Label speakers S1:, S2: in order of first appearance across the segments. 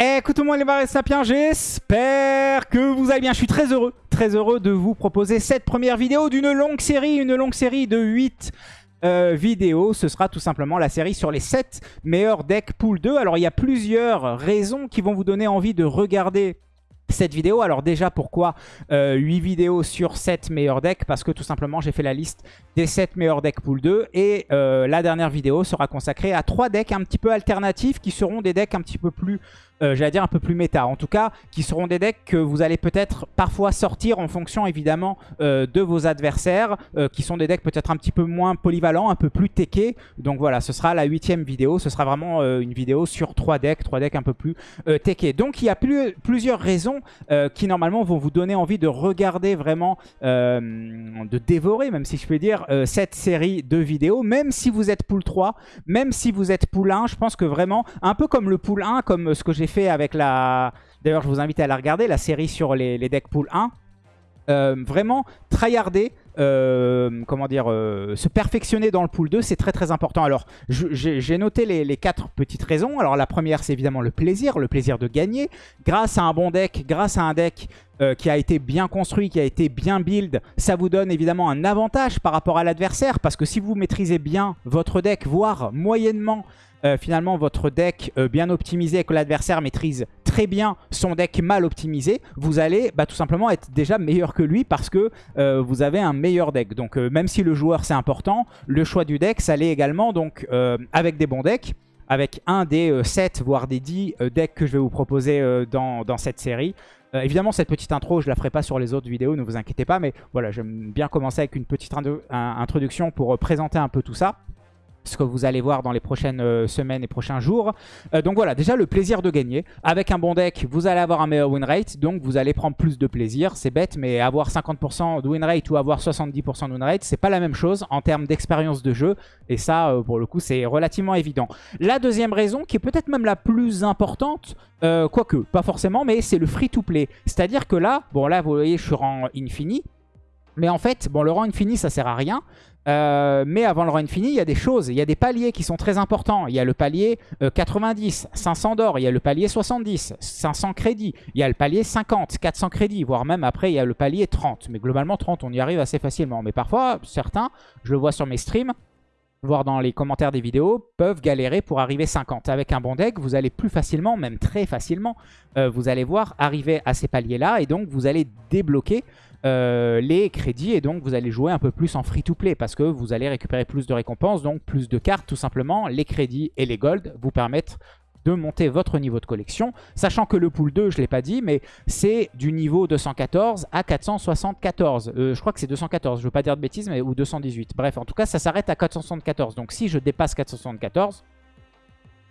S1: Écoute tout le monde les barres sapiens, j'espère que vous allez bien. Je suis très heureux, très heureux de vous proposer cette première vidéo d'une longue série, une longue série de 8 euh, vidéos. Ce sera tout simplement la série sur les 7 meilleurs decks pool 2. Alors il y a plusieurs raisons qui vont vous donner envie de regarder cette vidéo. Alors déjà, pourquoi 8 euh, vidéos sur 7 meilleurs decks? Parce que tout simplement, j'ai fait la liste des 7 meilleurs decks pool 2. Et euh, la dernière vidéo sera consacrée à 3 decks un petit peu alternatifs qui seront des decks un petit peu plus euh, j'allais dire un peu plus méta. En tout cas, qui seront des decks que vous allez peut-être parfois sortir en fonction évidemment euh, de vos adversaires, euh, qui sont des decks peut-être un petit peu moins polyvalents, un peu plus techés. Donc voilà, ce sera la huitième vidéo. Ce sera vraiment une vidéo sur trois decks, trois decks un peu plus techés. Donc il y a plusieurs raisons qui normalement vont vous donner envie de regarder vraiment, de dévorer, même si je peux dire, cette série de vidéos. Même si vous êtes pool 3, même si vous êtes pool 1, je pense que vraiment, un peu comme le pool 1, comme ce que j'ai fait avec la... D'ailleurs, je vous invite à la regarder, la série sur les, les decks pool 1. Euh, vraiment, tryharder, euh, comment dire, euh, se perfectionner dans le pool 2, c'est très très important. Alors, j'ai noté les, les, quatre petites raisons. Alors, la première, c'est évidemment le plaisir, le plaisir de gagner. Grâce à un bon deck, grâce à un deck qui a été bien construit, qui a été bien build, ça vous donne évidemment un avantage par rapport à l'adversaire. Parce que si vous maîtrisez bien votre deck, voire moyennement euh, finalement votre deck euh, bien optimisé et que l'adversaire maîtrise très bien son deck mal optimisé, vous allez bah, tout simplement être déjà meilleur que lui parce que euh, vous avez un meilleur deck. Donc même si le joueur c'est important, le choix du deck ça l'est également donc avec des bons decks avec un des 7 voire des 10 decks que je vais vous proposer dans, cette série. évidemment, cette petite intro, je la ferai pas sur les autres vidéos, ne vous inquiétez pas. Mais voilà, j'aime bien commencer avec une petite introduction pour présenter un peu tout ça ce que vous allez voir dans les prochaines euh, semaines et prochains jours. Euh, donc voilà, déjà le plaisir de gagner. Avec un bon deck, vous allez avoir un meilleur win rate, donc vous allez prendre plus de plaisir. C'est bête, mais avoir 50% de win rate ou avoir 70% de win rate, c'est pas la même chose en termes d'expérience de jeu. Et ça, euh, pour le coup, c'est relativement évident. La deuxième raison, qui est peut-être même la plus importante, quoique, pas forcément, mais c'est le free-to-play. C'est-à-dire que là, bon là, vous voyez, je suis rang infini. Mais en fait, bon, le rang infini, ça sert à rien. Euh, mais avant le run fini, il y a des choses, il y a des paliers qui sont très importants. Il y a le palier 90, euh, 500 d'or, il y a le palier 70, 500 crédits, il y a le palier 50, 400 crédits, voire même après il y a le palier 30. Mais globalement 30, on y arrive assez facilement. Mais parfois, certains, je le vois sur mes streams, voire dans les commentaires des vidéos, peuvent galérer pour arriver 50. Avec un bon deck, vous allez plus facilement, même très facilement, euh, vous allez voir arriver à ces paliers-là et donc vous allez débloquer euh, les crédits et donc vous allez jouer un peu plus en free-to-play parce que vous allez récupérer plus de récompenses, donc plus de cartes tout simplement. Les crédits et les golds vous permettent de monter votre niveau de collection, sachant que le pool 2, je ne l'ai pas dit, mais c'est du niveau 214 à 474. Euh, je crois que c'est 214, je ne veux pas dire de bêtises, mais ou 218. Bref, en tout cas, ça s'arrête à 474. Donc si je dépasse 474,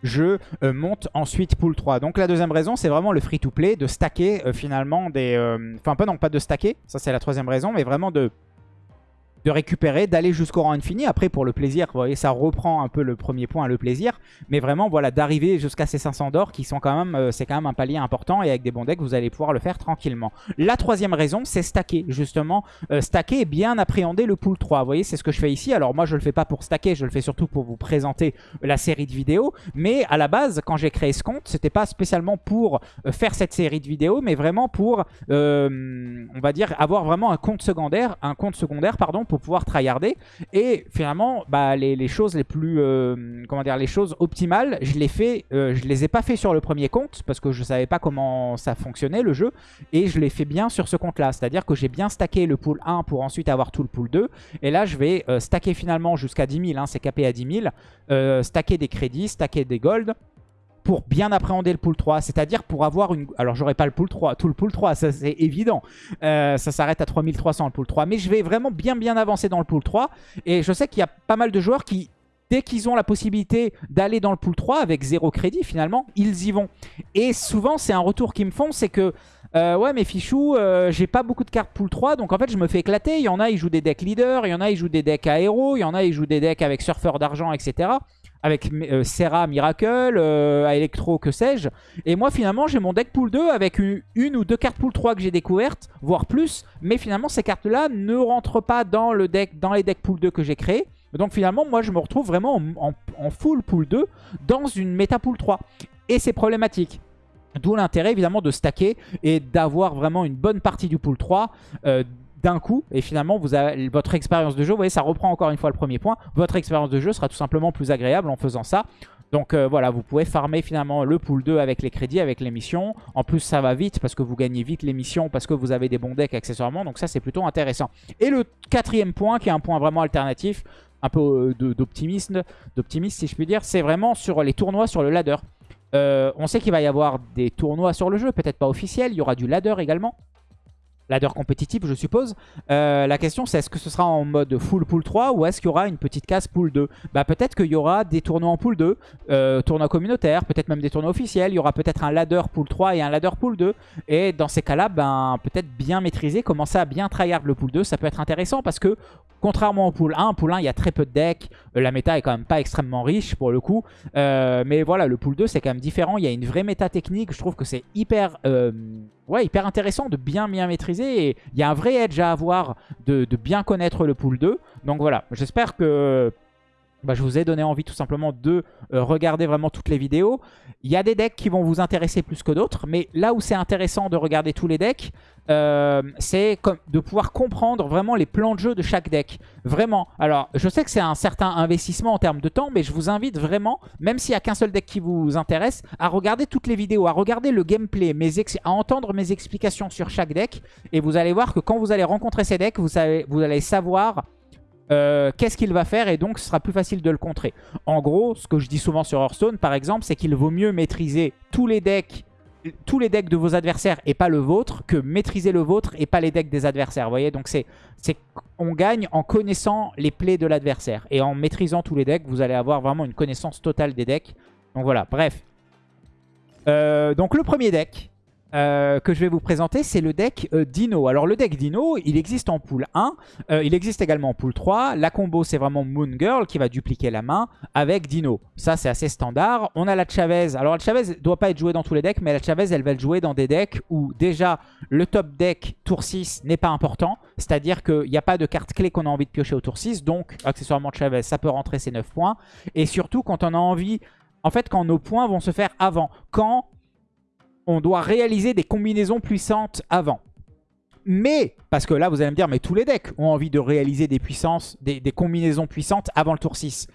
S1: je euh, monte ensuite pool 3. Donc la deuxième raison, c'est vraiment le free-to-play, de stacker euh, finalement des... Euh, enfin, pas non, pas de stacker, ça c'est la troisième raison, mais vraiment de de récupérer, d'aller jusqu'au rang infini. Après, pour le plaisir, vous voyez, ça reprend un peu le premier point, le plaisir. Mais vraiment, voilà, d'arriver jusqu'à ces 500 d'or qui sont quand même, euh, c'est quand même un palier important. Et avec des bons decks, vous allez pouvoir le faire tranquillement. La troisième raison, c'est stacker, justement. Euh, stacker et bien appréhender le pool 3. Vous voyez, c'est ce que je fais ici. Alors moi, je le fais pas pour stacker, je le fais surtout pour vous présenter la série de vidéos. Mais à la base, quand j'ai créé ce compte, c'était pas spécialement pour euh, faire cette série de vidéos, mais vraiment pour, on va dire, avoir vraiment un compte secondaire, un compte secondaire, pardon, pour pouvoir tryharder. Et finalement, bah, les, choses les plus, euh, comment dire, les choses optimales, je les fais, euh, je les ai pas fait sur le premier compte parce que je savais pas comment ça fonctionnait le jeu. Et je l'ai fait bien sur ce compte-là, c'est-à-dire que j'ai bien stacké le pool 1 pour ensuite avoir tout le pool 2. Et là, je vais euh, stacker finalement jusqu'à 10 000, hein, c'est capé à 10 000, stacker des crédits, stacker des golds pour bien appréhender le pool 3, c'est-à-dire pour avoir une... Alors j'aurai pas le pool 3, tout le pool 3, ça c'est évident. Euh, ça s'arrête à 3300 le pool 3, mais je vais vraiment bien bien avancer dans le pool 3. Et je sais qu'il y a pas mal de joueurs qui, dès qu'ils ont la possibilité d'aller dans le pool 3 avec zéro crédit finalement, ils y vont. Et souvent c'est un retour qu'ils me font, c'est que... Euh, ouais mais fichou, euh, j'ai pas beaucoup de cartes pool 3 donc en fait je me fais éclater. Il y en a ils jouent des decks leaders, il y en a ils jouent des decks aéro, il y en a ils jouent des decks avec surfeur d'argent etc avec euh, Serra Miracle, euh, Electro, que sais-je. Et moi, finalement, j'ai mon deck pool 2 avec une, ou deux cartes pool 3 que j'ai découvertes, voire plus. Mais finalement, ces cartes-là ne rentrent pas dans, le deck, dans les decks pool 2 que j'ai créés. Donc finalement, moi, je me retrouve vraiment en, full pool 2 dans une méta pool 3. Et c'est problématique. D'où l'intérêt évidemment de stacker et d'avoir vraiment une bonne partie du pool 3 euh, coup. Et finalement, vous avez, votre expérience de jeu, vous voyez, ça reprend encore une fois le premier point. Votre expérience de jeu sera tout simplement plus agréable en faisant ça. Donc euh, voilà, vous pouvez farmer finalement le pool 2 avec les crédits, avec les missions. En plus, ça va vite parce que vous gagnez vite les missions, parce que vous avez des bons decks accessoirement. Donc ça, c'est plutôt intéressant. Et le quatrième point, qui est un point vraiment alternatif, un peu euh, d'optimisme, d'optimisme si je puis dire, c'est vraiment sur les tournois sur le ladder. Euh, on sait qu'il va y avoir des tournois sur le jeu, peut-être pas officiels. Il y aura du ladder également ladder compétitif, je suppose. Euh, la question, c'est est-ce que ce sera en mode full pool 3 ou est-ce qu'il y aura une petite case pool 2 Bah peut-être qu'il y aura des tournois en pool 2, euh, tournois communautaires, peut-être même des tournois officiels. Il y aura peut-être un ladder pool 3 et un ladder pool 2. Et dans ces cas-là, ben, peut-être bien maîtriser, commencer à bien tryhard le pool 2, ça peut être intéressant parce que contrairement au pool 1, pool 1, il y a très peu de decks. Euh, la méta est quand même pas extrêmement riche pour le coup. mais voilà, le pool 2, c'est quand même différent. Il y a une vraie méta technique. Je trouve que c'est hyper ouais, hyper intéressant de bien bien maîtriser. Et il y a un vrai edge à avoir de, bien connaître le pool 2. Donc voilà, j'espère que bah, je vous ai donné envie tout simplement de euh, regarder vraiment toutes les vidéos. Il y a des decks qui vont vous intéresser plus que d'autres, mais là où c'est intéressant de regarder tous les decks, euh, c'est de pouvoir comprendre vraiment les plans de jeu de chaque deck. Vraiment. Alors, je sais que c'est un certain investissement en termes de temps, mais je vous invite vraiment, même s'il n'y a qu'un seul deck qui vous intéresse, à regarder toutes les vidéos, à regarder le gameplay, à entendre mes explications sur chaque deck. Et vous allez voir que quand vous allez rencontrer ces decks, vous, savez, vous allez savoir euh, qu'est-ce qu'il va faire et donc ce sera plus facile de le contrer. En gros, ce que je dis souvent sur Hearthstone par exemple, c'est qu'il vaut mieux maîtriser tous les decks tous les decks de vos adversaires et pas le vôtre que maîtriser le vôtre et pas les decks des adversaires. Vous voyez, donc c'est on gagne en connaissant les plays de l'adversaire et en maîtrisant tous les decks, vous allez avoir vraiment une connaissance totale des decks. Donc voilà, bref. Euh, donc le premier deck, euh, que je vais vous présenter, c'est le deck euh, Dino. Alors le deck Dino, il existe en pool 1, euh, il existe également en pool 3. La combo, c'est vraiment Moon Girl qui va dupliquer la main avec Dino. Ça, c'est assez standard. On a la Chavez. Alors la Chavez doit pas être jouée dans tous les decks, mais la Chavez, elle va être jouée dans des decks où déjà le top deck tour 6 n'est pas important. C'est-à-dire qu'il n'y a pas de carte clé qu'on a envie de piocher au tour 6. Donc, accessoirement Chavez, ça peut rentrer ses 9 points. Et surtout, quand on a envie... En fait, quand nos points vont se faire avant. Quand on doit réaliser des combinaisons puissantes avant. Mais, parce que là vous allez me dire, mais tous les decks ont envie de réaliser des puissances, des, combinaisons puissantes avant le tour 6.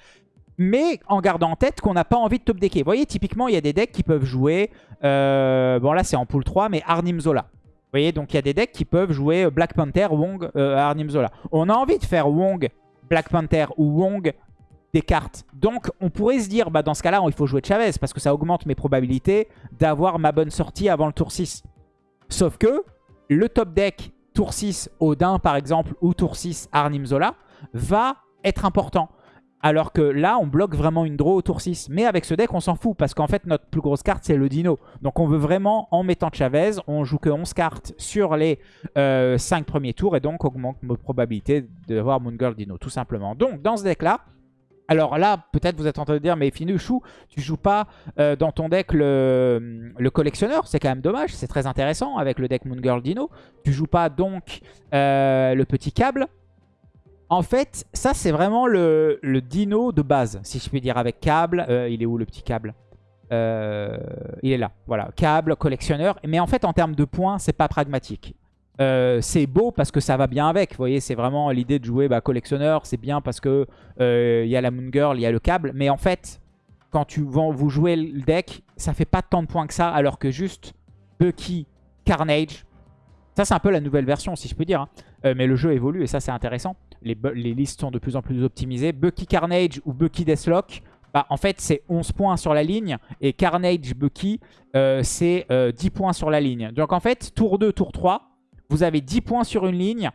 S1: Mais en gardant en tête qu'on n'a pas envie de top decker. Vous voyez, typiquement, il y a des decks qui peuvent jouer, euh, bon là c'est en pool 3, mais Arnim Zola. Vous voyez, donc il y a des decks qui peuvent jouer Black Panther, Wong, euh, Arnim Zola. On a envie de faire Wong, Black Panther ou Wong des cartes. Donc on pourrait se dire, bah, dans ce cas-là, il faut jouer Chavez parce que ça augmente mes probabilités d'avoir ma bonne sortie avant le tour 6. Sauf que le top deck tour 6 Odin par exemple ou tour 6 Arnim Zola va être important. Alors que là, on bloque vraiment une draw au tour 6. Mais avec ce deck, on s'en fout parce qu'en fait, notre plus grosse carte, c'est le Dino. Donc on veut vraiment, en mettant Chavez, on joue que 11 cartes sur les 5 euh, premiers tours et donc augmente nos probabilités d'avoir Moon Girl Dino, tout simplement. Donc dans ce deck-là, alors là, peut-être vous êtes en train de dire, mais Finuchou, tu joues pas euh, dans ton deck le, collectionneur. C'est quand même dommage, c'est très intéressant avec le deck Moon Girl Dino. Tu joues pas donc euh, le petit câble. En fait, ça c'est vraiment le, dino de base, si je puis dire, avec câble. Euh, il est où le petit câble? Il est là, voilà. Câble, collectionneur. Mais en fait, en termes de points, c'est pas pragmatique. Euh, c'est beau parce que ça va bien avec. Vous voyez, c'est vraiment l'idée de jouer bah, collectionneur. C'est bien parce que il euh, y a la Moon Girl, il y a le câble. Mais en fait, quand tu vous jouez le deck, ça fait pas tant de points que ça. Alors que juste Bucky, Carnage, ça c'est un peu la nouvelle version si je peux dire. Hein. Euh, mais le jeu évolue et ça c'est intéressant. Les, listes sont de plus en plus optimisées. Bucky Carnage ou Bucky Deathlock, bah, en fait c'est 11 points sur la ligne. Et Carnage Bucky, c'est 10 points sur la ligne. Donc en fait, tour 2, tour 3 vous avez 10 points sur une ligne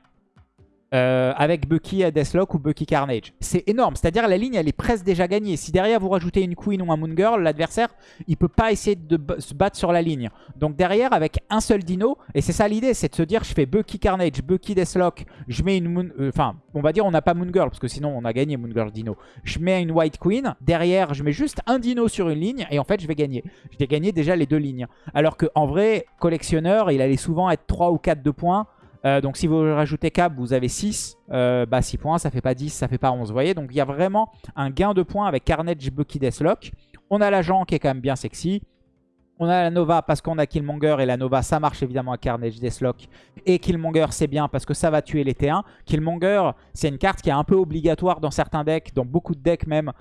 S1: euh, avec Bucky à Deathlock ou Bucky Carnage. C'est énorme, c'est-à-dire la ligne elle est presque déjà gagnée. Si derrière vous rajoutez une Queen ou un Moon Girl, l'adversaire il peut pas essayer de se battre sur la ligne. Donc derrière avec un seul dino, et c'est ça l'idée, c'est de se dire je fais Bucky Carnage, Bucky Deathlock, je mets une Moon... Euh, enfin on va dire on n'a pas Moon Girl parce que sinon on a gagné Moon Girl Dino. Je mets une White Queen, derrière je mets juste un dino sur une ligne et en fait je vais gagner. Je vais gagner déjà les deux lignes. Alors qu'en vrai, collectionneur il allait souvent être 3 ou 4 de points. Euh, donc si vous rajoutez cap, vous avez 6. Euh, bah 6 points, ça fait pas 10, ça fait pas 11. Vous voyez Donc il y a vraiment un gain de points avec Carnage, Bucky, Deathlock. On a l'agent qui est quand même bien sexy. On a la Nova parce qu'on a Killmonger et la Nova ça marche évidemment à Carnage, Deathlock. Et Killmonger c'est bien parce que ça va tuer les T1. Killmonger c'est une carte qui est un peu obligatoire dans certains decks, dans beaucoup de decks même.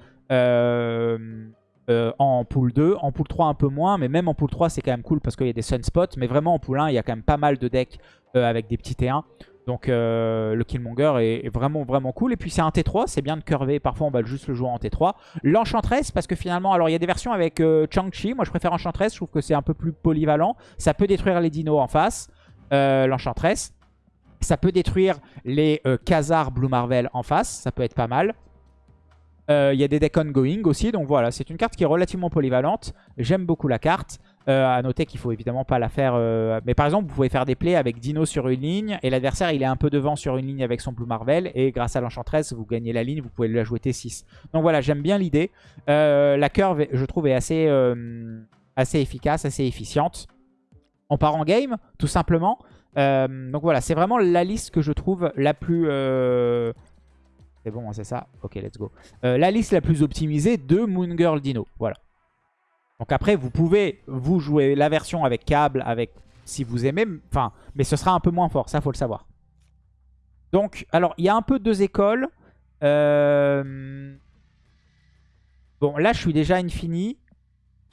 S1: Euh, en pool 2, en pool 3 un peu moins, mais même en pool 3 c'est quand même cool parce qu'il y a des sunspots, mais vraiment en pool 1 il y a quand même pas mal de decks avec des petits T1. Donc euh, le Killmonger est, vraiment vraiment cool. Et puis c'est un T3, c'est bien de curver. Parfois on va juste le jouer en T3. L'Enchantress, parce que finalement, alors il y a des versions avec euh, Chang-Chi. Moi je préfère Enchantress, je trouve que c'est un peu plus polyvalent. Ça peut détruire les dinos en face, euh, l'Enchantress. Ça peut détruire les Khazar Blue Marvel en face, ça peut être pas mal. Il y a des decks ongoing aussi, donc voilà, c'est une carte qui est relativement polyvalente. J'aime beaucoup la carte. Euh, à noter qu'il faut évidemment pas la faire... Euh, mais par exemple, vous pouvez faire des plays avec Dino sur une ligne et l'adversaire il est un peu devant sur une ligne avec son Blue Marvel et grâce à l'Enchantress, vous gagnez la ligne, vous pouvez la jouer T6. Donc voilà, j'aime bien l'idée. Euh, la curve, je trouve, est assez, efficace, assez efficiente. On part en game, tout simplement. donc voilà, c'est vraiment la liste que je trouve la plus... C'est bon, c'est ça? Ok, let's go. la liste la plus optimisée de Moon Girl Dino. Voilà. Donc après, vous pouvez vous jouer la version avec câble, avec si vous aimez, enfin, mais ce sera un peu moins fort, ça faut le savoir. Donc, alors, il y a un peu deux écoles. Euh, bon, là, je suis déjà infini,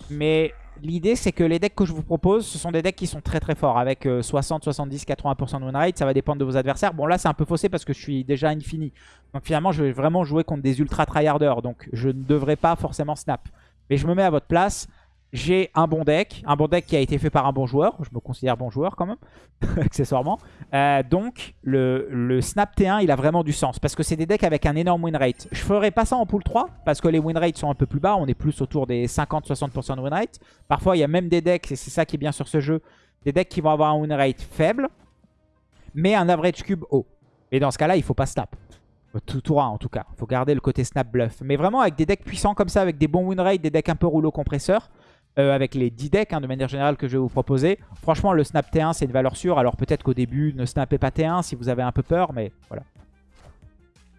S1: mais l'idée, c'est que les decks que je vous propose, ce sont des decks qui sont très très forts, avec 60, 70, 80% de win ça va dépendre de vos adversaires. Bon, là, c'est un peu faussé parce que je suis déjà infini. Donc finalement, je vais vraiment jouer contre des ultra tryharders, donc je ne devrais pas forcément snap. Mais je me mets à votre place. J'ai un bon deck, un bon deck qui a été fait par un bon joueur. Je me considère bon joueur quand même, accessoirement. Euh, donc, le, Snap T1, il a vraiment du sens. Parce que c'est des decks avec un énorme win rate. Je ferai pas ça en pool 3, parce que les win rates sont un peu plus bas. On est plus autour des 50-60% de win rate. Parfois, il y a même des decks, et c'est ça qui est bien sur ce jeu, des decks qui vont avoir un win rate faible, mais un average cube haut. Et dans ce cas-là, il faut pas snap. Tout tour en tout cas. Faut garder le côté snap bluff. Mais vraiment avec des decks puissants comme ça, avec des bons win rates, des decks un peu rouleau compresseur, euh, avec les 10 decks hein, de manière générale que je vais vous proposer. Franchement, le snap T1, c'est une valeur sûre. Alors peut-être qu'au début, ne snappez pas T1 si vous avez un peu peur, mais voilà.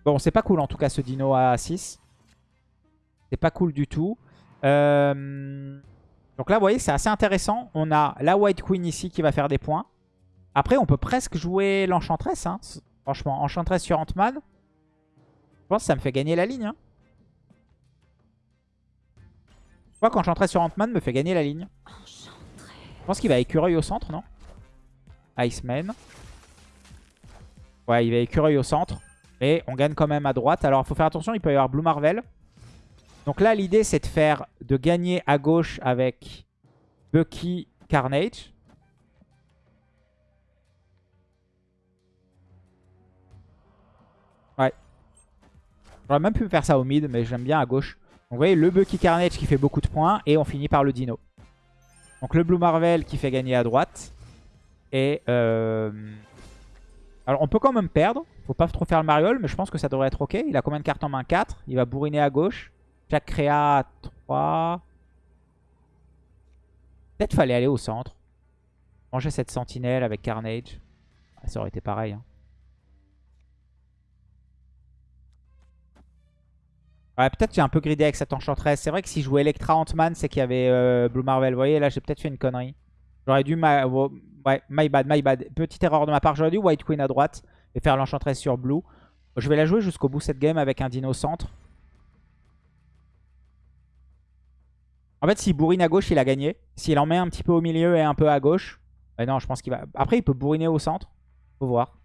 S1: Bon, c'est pas cool en tout cas ce dino à 6. C'est pas cool du tout. Euh, donc là, vous voyez, c'est assez intéressant. On a la White Queen ici qui va faire des points. Après, on peut presque jouer l'Enchantress. Hein. Franchement, Enchantress sur Ant-Man. Je pense que ça me fait gagner la ligne. Hein. Je crois qu'Enchantress sur Ant-Man me fait gagner la ligne. Je pense qu'il va écureuil au centre, non? Iceman. Ouais, il va écureuil au centre. Et on gagne quand même à droite. Alors, il faut faire attention, il peut y avoir Blue Marvel. Donc là, l'idée, c'est de faire de gagner à gauche avec Bucky Carnage. J'aurais même pu faire ça au mid, mais j'aime bien à gauche. Donc vous voyez, le Bucky Carnage qui fait beaucoup de points. Et on finit par le Dino. Donc le Blue Marvel qui fait gagner à droite. Et... Euh... Alors on peut quand même perdre. Faut pas trop faire le mariole, mais je pense que ça devrait être ok. Il a combien de cartes en main? 4 Il va bourriner à gauche. Jack Créa 3. Peut-être fallait aller au centre. Manger cette sentinelle avec Carnage. Ça aurait été pareil. Hein. Ouais, peut-être j'ai un peu gridé avec cette enchantress. C'est vrai que si je jouais Electra Ant-Man, c'est qu'il y avait euh, Blue Marvel. Vous voyez, là, j'ai peut-être fait une connerie. J'aurais dû... Ouais, my bad, my bad. Petite erreur de ma part. J'aurais dû White Queen à droite et faire l'enchantress sur Blue. Je vais la jouer jusqu'au bout cette game avec un dino centre. En fait, s'il bourrine à gauche, il a gagné. S'il en met un petit peu au milieu et un peu à gauche... Bah non, je pense qu'il va... Après, il peut bourriner au centre. Faut voir.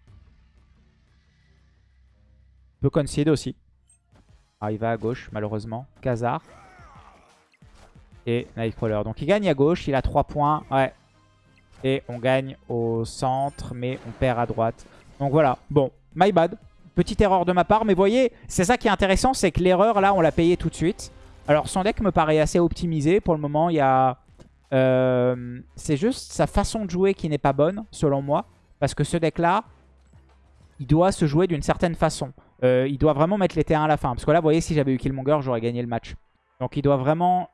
S1: Il peut concede aussi. Ah, il va à gauche, malheureusement. Khazar. Et Nightcrawler. Donc il gagne à gauche, il a 3 points. Ouais. Et on gagne au centre, mais on perd à droite. Donc voilà, bon, my bad. Petite erreur de ma part, mais voyez, c'est ça qui est intéressant, c'est que l'erreur, là, on l'a payé tout de suite. Alors son deck me paraît assez optimisé. Pour le moment, il y a... Euh, c'est juste sa façon de jouer qui n'est pas bonne, selon moi. Parce que ce deck-là, il doit se jouer d'une certaine façon. Euh, il doit vraiment mettre les T1 à la fin. Parce que là, vous voyez, si j'avais eu Killmonger, j'aurais gagné le match. Donc il doit vraiment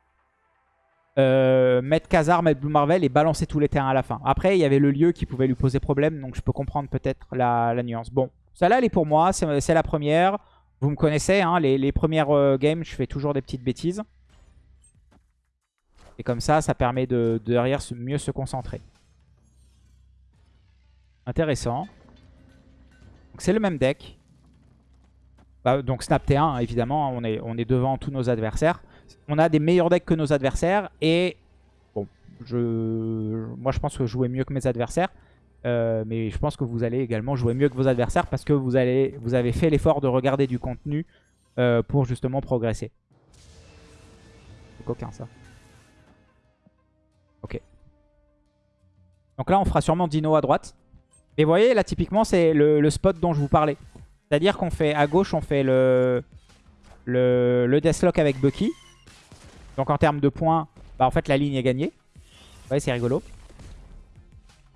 S1: euh, mettre Khazar, mettre Blue Marvel et balancer tous les T1 à la fin. Après, il y avait le lieu qui pouvait lui poser problème. Donc je peux comprendre peut-être la, nuance. Bon, celle-là, elle est pour moi. C'est la première. Vous me connaissez, hein, les, premières euh, games, je fais toujours des petites bêtises. Et comme ça, ça permet de, de derrière mieux se concentrer. Intéressant. Donc c'est le même deck. Bah, donc Snap T1, évidemment, on est, on est devant tous nos adversaires. On a des meilleurs decks que nos adversaires. Et bon, je, moi je pense que jouais mieux que mes adversaires. Euh, mais je pense que vous allez également jouer mieux que vos adversaires parce que vous, allez, vous avez fait l'effort de regarder du contenu euh, pour justement progresser. C'est coquin ça. Ok. Donc là on fera sûrement Dino à droite. Et vous voyez là typiquement c'est le, spot dont je vous parlais. C'est-à-dire qu'on fait à gauche on fait le, le, le Deathlock avec Bucky. Donc en termes de points, bah en fait la ligne est gagnée. Voyez c'est rigolo.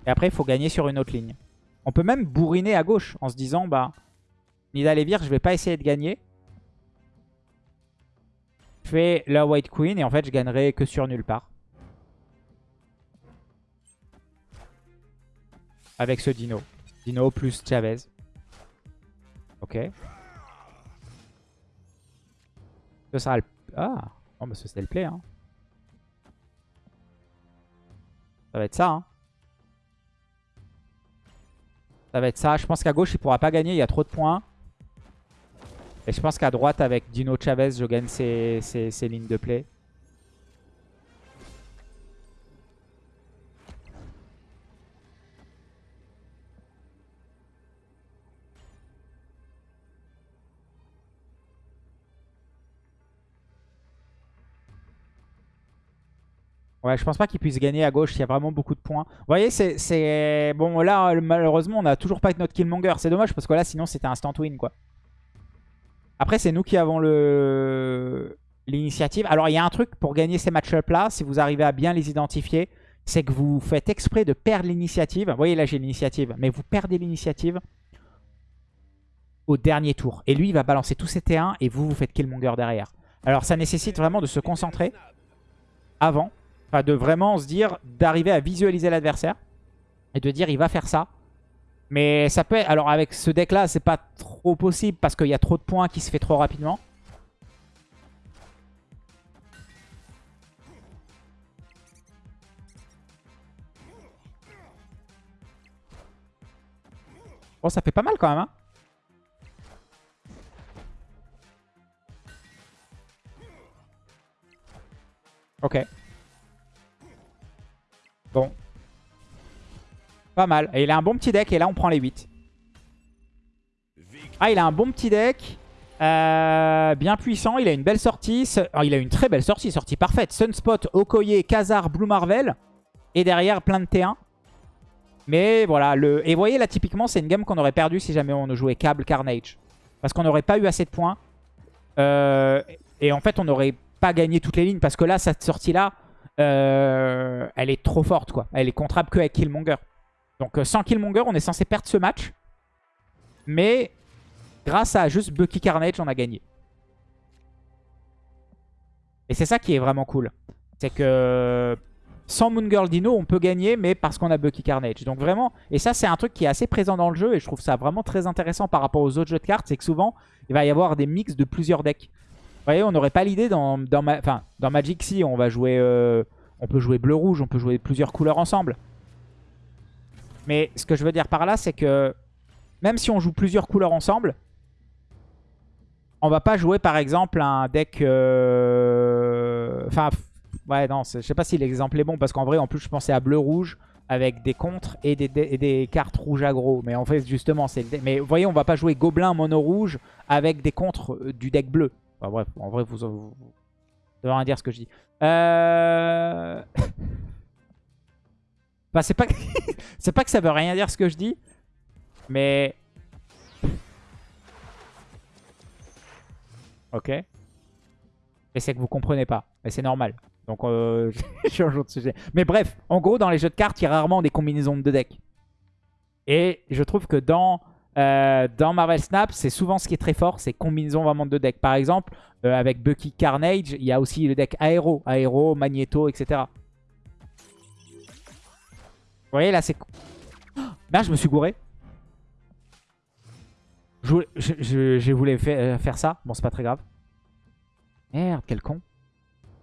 S1: Et après, il faut gagner sur une autre ligne. On peut même bourriner à gauche en se disant, bah, Nidalevir, je vais pas essayer de gagner. Je fais la White Queen et en fait, je gagnerai que sur nulle part. Avec ce Dino. Dino plus Chavez. Ok. Ce sera le... Ah Oh, bah, c'est le play, hein. Ça va être ça, hein. Ça va être ça. Je pense qu'à gauche, il pourra pas gagner. Il y a trop de points. Et je pense qu'à droite, avec Dino Chavez, je gagne ses, lignes de play. Ouais, je pense pas qu'il puisse gagner à gauche. Il y a vraiment beaucoup de points. Vous voyez, c'est... Bon, là, malheureusement, on a toujours pas notre Killmonger. C'est dommage parce que là, sinon, c'était instant win, quoi. Après, c'est nous qui avons le l'initiative. Alors, il y a un truc pour gagner ces match-up-là, si vous arrivez à bien les identifier, c'est que vous faites exprès de perdre l'initiative. Vous voyez, là, j'ai l'initiative. Mais vous perdez l'initiative au dernier tour. Et lui, il va balancer tous ses T1 et vous, vous faites Killmonger derrière. Alors, ça nécessite vraiment de se concentrer avant Enfin, de vraiment se dire, d'arriver à visualiser l'adversaire. Et de dire, il va faire ça. Mais ça peut. Alors avec ce deck-là, c'est pas trop possible parce qu'il y a trop de points qui se fait trop rapidement. Bon, ça fait pas mal quand même. Hein ok. Bon. Pas mal. Et il a un bon petit deck et là on prend les 8. Ah, il a un bon petit deck. Euh, bien puissant. Il a une belle sortie. Oh, il a une très belle sortie. Sortie parfaite. Sunspot, Okoye, Kazar, Blue Marvel. Et derrière plein de T1. Mais voilà. Et vous voyez là typiquement c'est une game qu'on aurait perdu si jamais on jouait Cable Carnage. Parce qu'on n'aurait pas eu assez de points. Euh, et en fait on n'aurait pas gagné toutes les lignes. Parce que là cette sortie là euh, elle est trop forte, quoi. Elle est contrable que avec Killmonger. Donc euh, sans Killmonger, on est censé perdre ce match. Mais grâce à juste Bucky Carnage, on a gagné. Et c'est ça qui est vraiment cool. C'est que sans Moon Girl Dino, on peut gagner, mais parce qu'on a Bucky Carnage. Donc vraiment, et ça c'est un truc qui est assez présent dans le jeu, et je trouve ça vraiment très intéressant par rapport aux autres jeux de cartes, c'est que souvent, il va y avoir des mix de plusieurs decks. Voyez, on n'aurait pas l'idée dans, Magic si on va jouer... Euh, on peut jouer bleu-rouge, on peut jouer plusieurs couleurs ensemble. Mais ce que je veux dire par là, c'est que même si on joue plusieurs couleurs ensemble, on va pas jouer par exemple un deck... Euh, enfin, ouais, non, je sais pas si l'exemple est bon, parce qu'en vrai, en plus, je pensais à bleu-rouge avec des contres et des, cartes rouges aggro. Mais en fait, justement, c'est Mais vous voyez, on va pas jouer gobelin mono-rouge avec des contres euh, du deck bleu. Enfin, bref, en vrai, vous, vous, ça veut rien dire ce que je dis. Euh... bah, c'est pas... C'est pas que ça veut rien dire ce que je dis. Mais... Ok. Et c'est que vous comprenez pas. Mais c'est normal. Donc, euh, je change de sujet. Mais bref, en gros, dans les jeux de cartes, il y a rarement des combinaisons de decks. Et je trouve que dans euh, dans Marvel Snap, c'est souvent ce qui est très fort, c'est combinaison vraiment de decks. Par exemple, euh, avec Bucky Carnage, il y a aussi le deck Aéro, Aéro, Magneto, etc. Vous voyez, là, c'est... Merde, je me suis gouré. Je, voulais, faire, euh, faire ça. Bon, c'est pas très grave. Merde, quel con.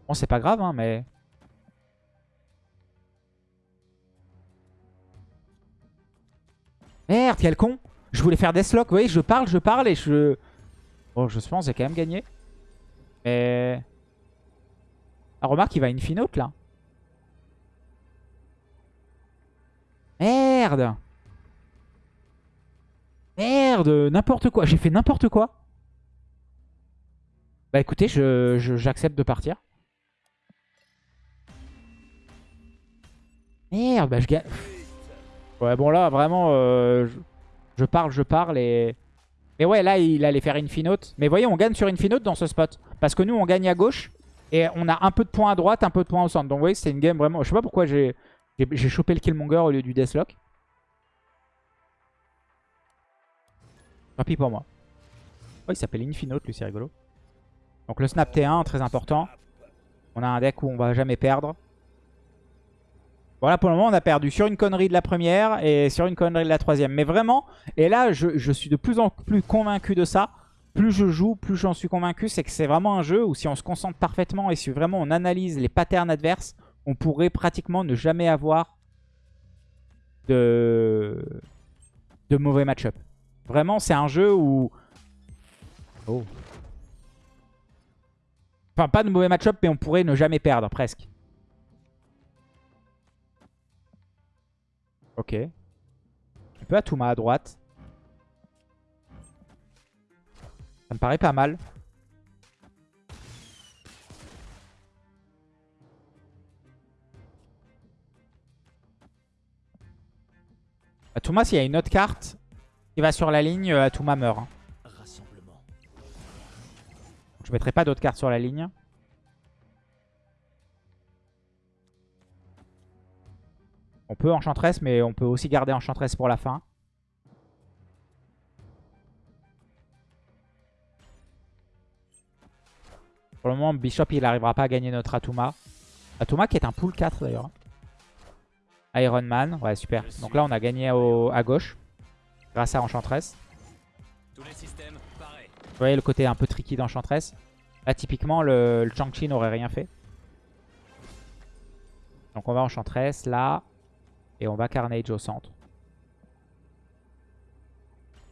S1: Bon, c'est pas grave, hein, mais... Merde, quel con je voulais faire Deathlock. Vous voyez, je parle, je parle et je... Bon, je pense que j'ai quand même gagné. Mais... Ah, remarque, il va Infinote, là. Merde Merde N'importe quoi. J'ai fait n'importe quoi. Bah écoutez, j'accepte de partir. Merde, bah je gagne. Ouais, bon là, vraiment, euh, je, parle, je parle et... Mais ouais, là, il allait faire Infinote. Mais voyez, on gagne sur Infinote dans ce spot. Parce que nous, on gagne à gauche. Et on a un peu de points à droite, un peu de points au centre. Donc vous voyez, c'est une game vraiment... Je sais pas pourquoi j'ai chopé le Killmonger au lieu du Deathlock. Tant pis pour moi. Oh, il s'appelle Infinote, lui, c'est rigolo. Donc le snap T1, très important. On a un deck où on va jamais perdre. Voilà, pour le moment, on a perdu sur une connerie de la première et sur une connerie de la troisième. Mais vraiment, et là, je, suis de plus en plus convaincu de ça. Plus je joue, plus j'en suis convaincu. C'est que c'est vraiment un jeu où si on se concentre parfaitement et si vraiment on analyse les patterns adverses, on pourrait pratiquement ne jamais avoir de, de mauvais match-up. Vraiment, c'est un jeu où... Oh. Enfin, pas de mauvais match-up, mais on pourrait ne jamais perdre, presque. Ok. Un peu Atuma à droite. Ça me paraît pas mal. Atuma, s'il y a une autre carte qui va sur la ligne, euh, Atuma meurt. Hein. Je mettrai pas d'autres cartes sur la ligne. On peut Enchantress, mais on peut aussi garder Enchantress pour la fin. Pour le moment, Bishop, il n'arrivera pas à gagner notre Atuma. Atuma qui est un pool 4 d'ailleurs. Iron Man, ouais super. Donc là, on a gagné à gauche. Grâce à Enchantress. Vous voyez le côté un peu tricky d'Enchantress. Là, typiquement, le, le Chang-Chi n'aurait rien fait. Donc on va Enchantress, là. Et on va Carnage au centre.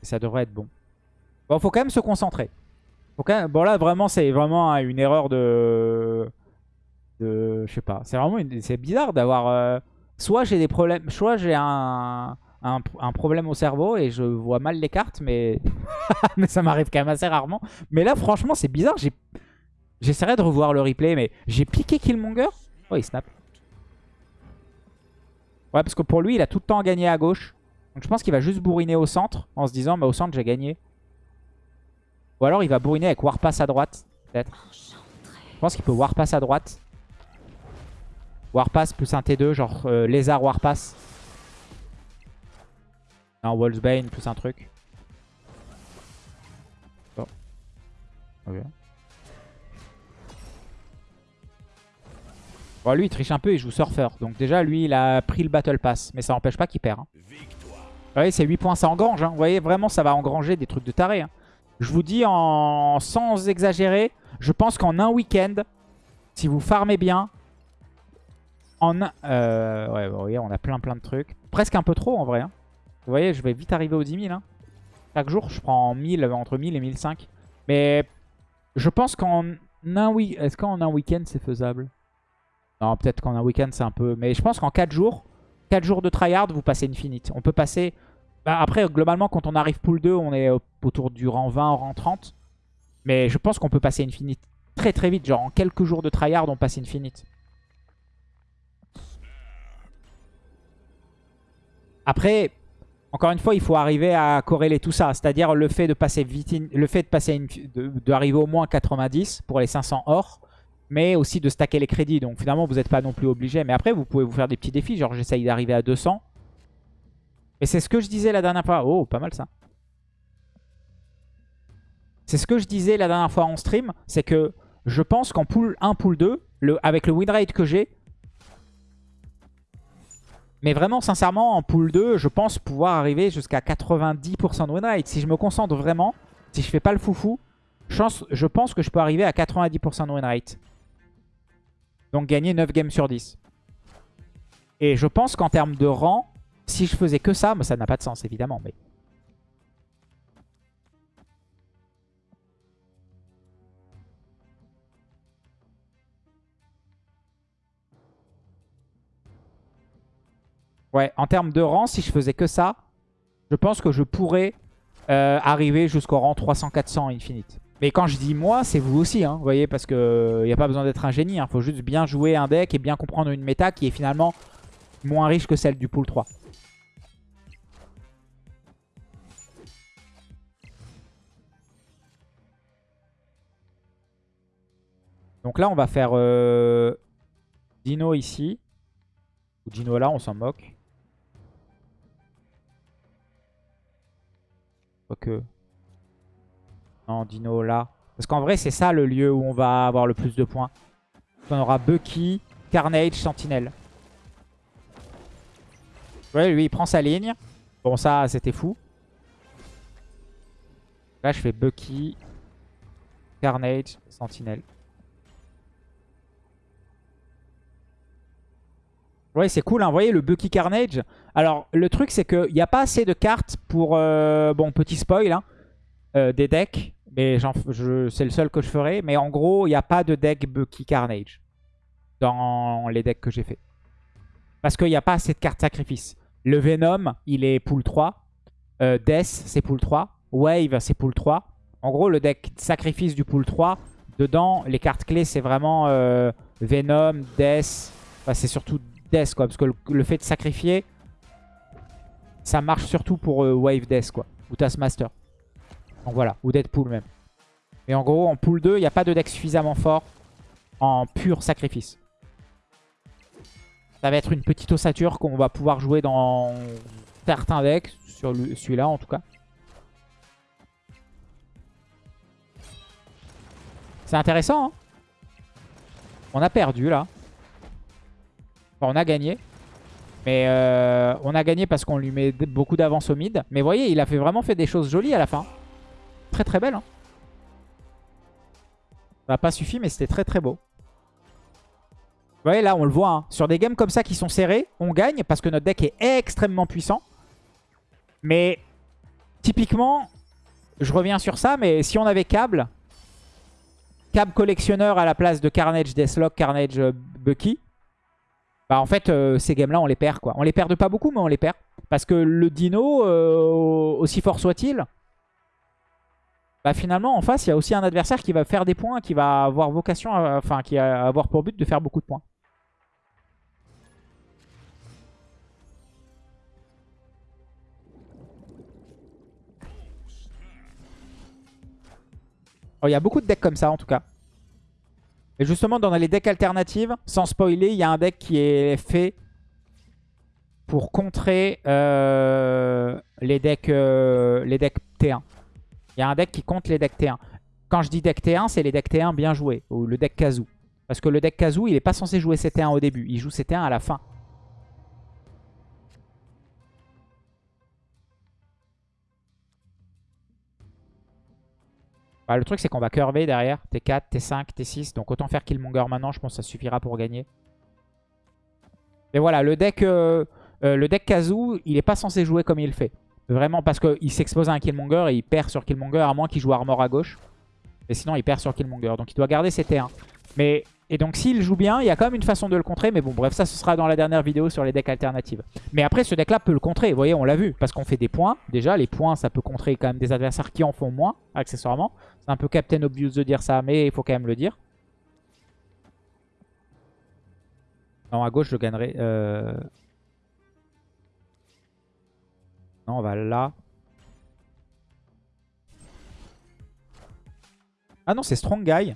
S1: ça devrait être bon. Bon, faut quand même se concentrer. Bon là, vraiment, c'est vraiment une erreur de... de... Je sais pas. C'est vraiment bizarre d'avoir... Euh, soit j'ai des problèmes... Soit j'ai un... Un, problème au cerveau et je vois mal les cartes, mais, mais ça m'arrive quand même assez rarement. Mais là, franchement, c'est bizarre. J'essaierai de revoir le replay, mais j'ai piqué Killmonger. Oh, il snap. Ouais, parce que pour lui, il a tout le temps gagné à gauche. Donc je pense qu'il va juste bourriner au centre en se disant, bah, au centre, j'ai gagné. Ou alors il va bourriner avec Warpass à droite, peut-être. Je pense qu'il peut Warpass à droite. Warpass plus un T2, genre euh, Lézard Warpass. Non, Wolfsbane plus un truc. Ok. Bon, lui, il triche un peu, il joue Surfer. Donc déjà, lui, il a pris le Battle Pass. Mais ça n'empêche pas qu'il perd. Hein. Vous voyez, c'est 8 points, ça engrange. Hein. Vous voyez, vraiment, ça va engranger des trucs de taré. Hein. Je vous dis, en... sans exagérer, je pense qu'en un week-end, si vous farmez bien, en un... Euh, ouais, vous voyez, on a plein plein de trucs. Presque un peu trop, en vrai. Vous voyez, je vais vite arriver aux 10 000. Chaque jour, je prends 1000, entre 1000 et 1005. Mais je pense qu'en un, week Est-ce qu'en un week-end, c'est faisable? Non, peut-être qu'en un week-end, c'est un peu... Mais je pense qu'en 4 jours, 4 jours de tryhard, vous passez Infinite. On peut passer... Bah, après, globalement, quand on arrive pool 2, on est autour du rang 20, rang 30. Mais je pense qu'on peut passer Infinite très très vite. Genre en quelques jours de tryhard, on passe Infinite. Après, encore une fois, il faut arriver à corréler tout ça. C'est-à-dire le fait de passer vite, le fait de passer, d'arriver au moins 90 pour les 500 or mais aussi de stacker les crédits. Donc finalement, vous n'êtes pas non plus obligé. Mais après, vous pouvez vous faire des petits défis. Genre, j'essaye d'arriver à 200. Et c'est ce que je disais la dernière fois. Oh, pas mal ça. C'est ce que je disais la dernière fois en stream. C'est que je pense qu'en pool 1, pool 2, le, avec le win rate que j'ai, mais vraiment, sincèrement, en pool 2, je pense pouvoir arriver jusqu'à 90% de win rate. Si je me concentre vraiment, si je fais pas le foufou, je pense que je peux arriver à 90% de win rate. Donc gagner 9 games sur 10. Et je pense qu'en termes de rang, Si je faisais que ça, mais ça n'a pas de sens évidemment. Mais Ouais, en termes de rang, si je faisais que ça, je pense que je pourrais euh, arriver jusqu'au rang 300-400 Infinite. Mais quand je dis moi, c'est vous aussi, hein, vous voyez, parce qu'il n'y a pas besoin d'être un génie. Il hein. faut juste bien jouer un deck et bien comprendre une méta qui est finalement moins riche que celle du pool 3. Donc là, on va faire euh, Dino ici. Ou Dino là, on s'en moque. que Non, Dino là. Parce qu'en vrai, c'est ça le lieu où on va avoir le plus de points. On aura Bucky, Carnage, Sentinelle. Ouais, lui, il prend sa ligne. Bon, ça, c'était fou. Là, je fais Bucky, Carnage, Sentinelle. Ouais, c'est cool. Hein. Vous voyez, le Bucky Carnage. Alors, le truc, c'est qu'il n'y a pas assez de cartes pour... Euh, bon, petit spoil, hein, euh, des decks. Mais c'est le seul que je ferai. Mais en gros, il n'y a pas de deck Bucky Carnage dans les decks que j'ai fait. Parce qu'il n'y a pas assez de cartes sacrifice. Le Venom, il est pool 3. Euh, Death, c'est pool 3. Wave, c'est pool 3. En gros, le deck sacrifice du pool 3, dedans, les cartes clés, c'est vraiment Venom, Death. c'est surtout Death, quoi. Parce que le, fait de sacrifier, ça marche surtout pour euh, Wave Death, quoi. Ou Taskmaster. Donc voilà, ou Deadpool même. Et en gros, en pool 2, il n'y a pas de deck suffisamment fort en pur sacrifice. Ça va être une petite ossature qu'on va pouvoir jouer dans certains decks, sur celui-là en tout cas. C'est intéressant, hein On a perdu là on a gagné. Mais euh, on a gagné parce qu'on lui met beaucoup d'avance au mid. Mais voyez, il a vraiment fait des choses jolies à la fin. Très très belle. Hein. Ça n'a pas suffi, mais c'était très très beau. Vous voyez, là, on le voit. Hein. Sur des games comme ça qui sont serrés, on gagne parce que notre deck est extrêmement puissant. Mais typiquement, je reviens sur ça, mais si on avait Cable, Cable collectionneur à la place de Carnage Deathlock, Carnage euh, Bucky, bah en fait, euh, ces games-là, on les perd. quoi. On les perd pas beaucoup, mais on les perd. Parce que le dino, euh, aussi fort soit-il, bah finalement, en face, il y a aussi un adversaire qui va faire des points, qui va avoir vocation, enfin, qui va avoir pour but de faire beaucoup de points. Oh, il y a beaucoup de decks comme ça, en tout cas. Et justement, dans les decks alternatives, sans spoiler, il y a un deck qui est fait pour contrer euh, les, decks, euh, les decks T1. Il y a un deck qui contre les decks T1. Quand je dis deck T1, c'est les decks T1 bien joués, ou le deck Kazoo. Parce que le deck Kazoo, il n'est pas censé jouer CT1 au début, il joue CT1 à la fin. Bah, le truc, c'est qu'on va curver derrière. T4, T5, T6. Donc autant faire Killmonger maintenant. Je pense que ça suffira pour gagner. Mais voilà, le deck, euh, euh, le deck Kazoo, il n'est pas censé jouer comme il fait. Vraiment, parce qu'il s'expose à un Killmonger et il perd sur Killmonger, à moins qu'il joue Armor à gauche. Et sinon, il perd sur Killmonger. Donc il doit garder ses T1. Mais et donc s'il joue bien, il y a quand même une façon de le contrer. Mais bon, bref, ça ce sera dans la dernière vidéo sur les decks alternatives. Mais après, ce deck-là peut le contrer. Vous voyez, on l'a vu. Parce qu'on fait des points. Déjà, les points, ça peut contrer quand même des adversaires qui en font moins, accessoirement. C'est un peu Captain Obvious de dire ça, mais il faut quand même le dire. Non, à gauche, je gagnerai... Euh, non, on va là. Ah non, c'est Strong Guy.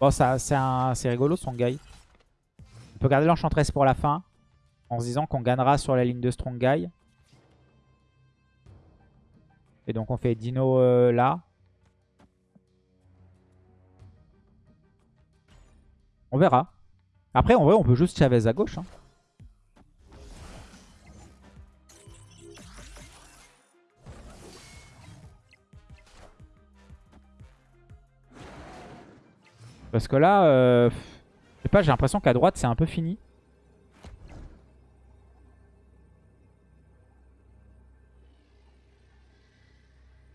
S1: Bon, c'est rigolo son guy. On peut garder l'enchantress pour la fin. En se disant qu'on gagnera sur la ligne de Strong Guy. Et donc on fait Dino euh, là. On verra. Après, en vrai, on peut juste Chavez à gauche. Hein. Parce que là, euh, je sais pas, j'ai l'impression qu'à droite, c'est un peu fini.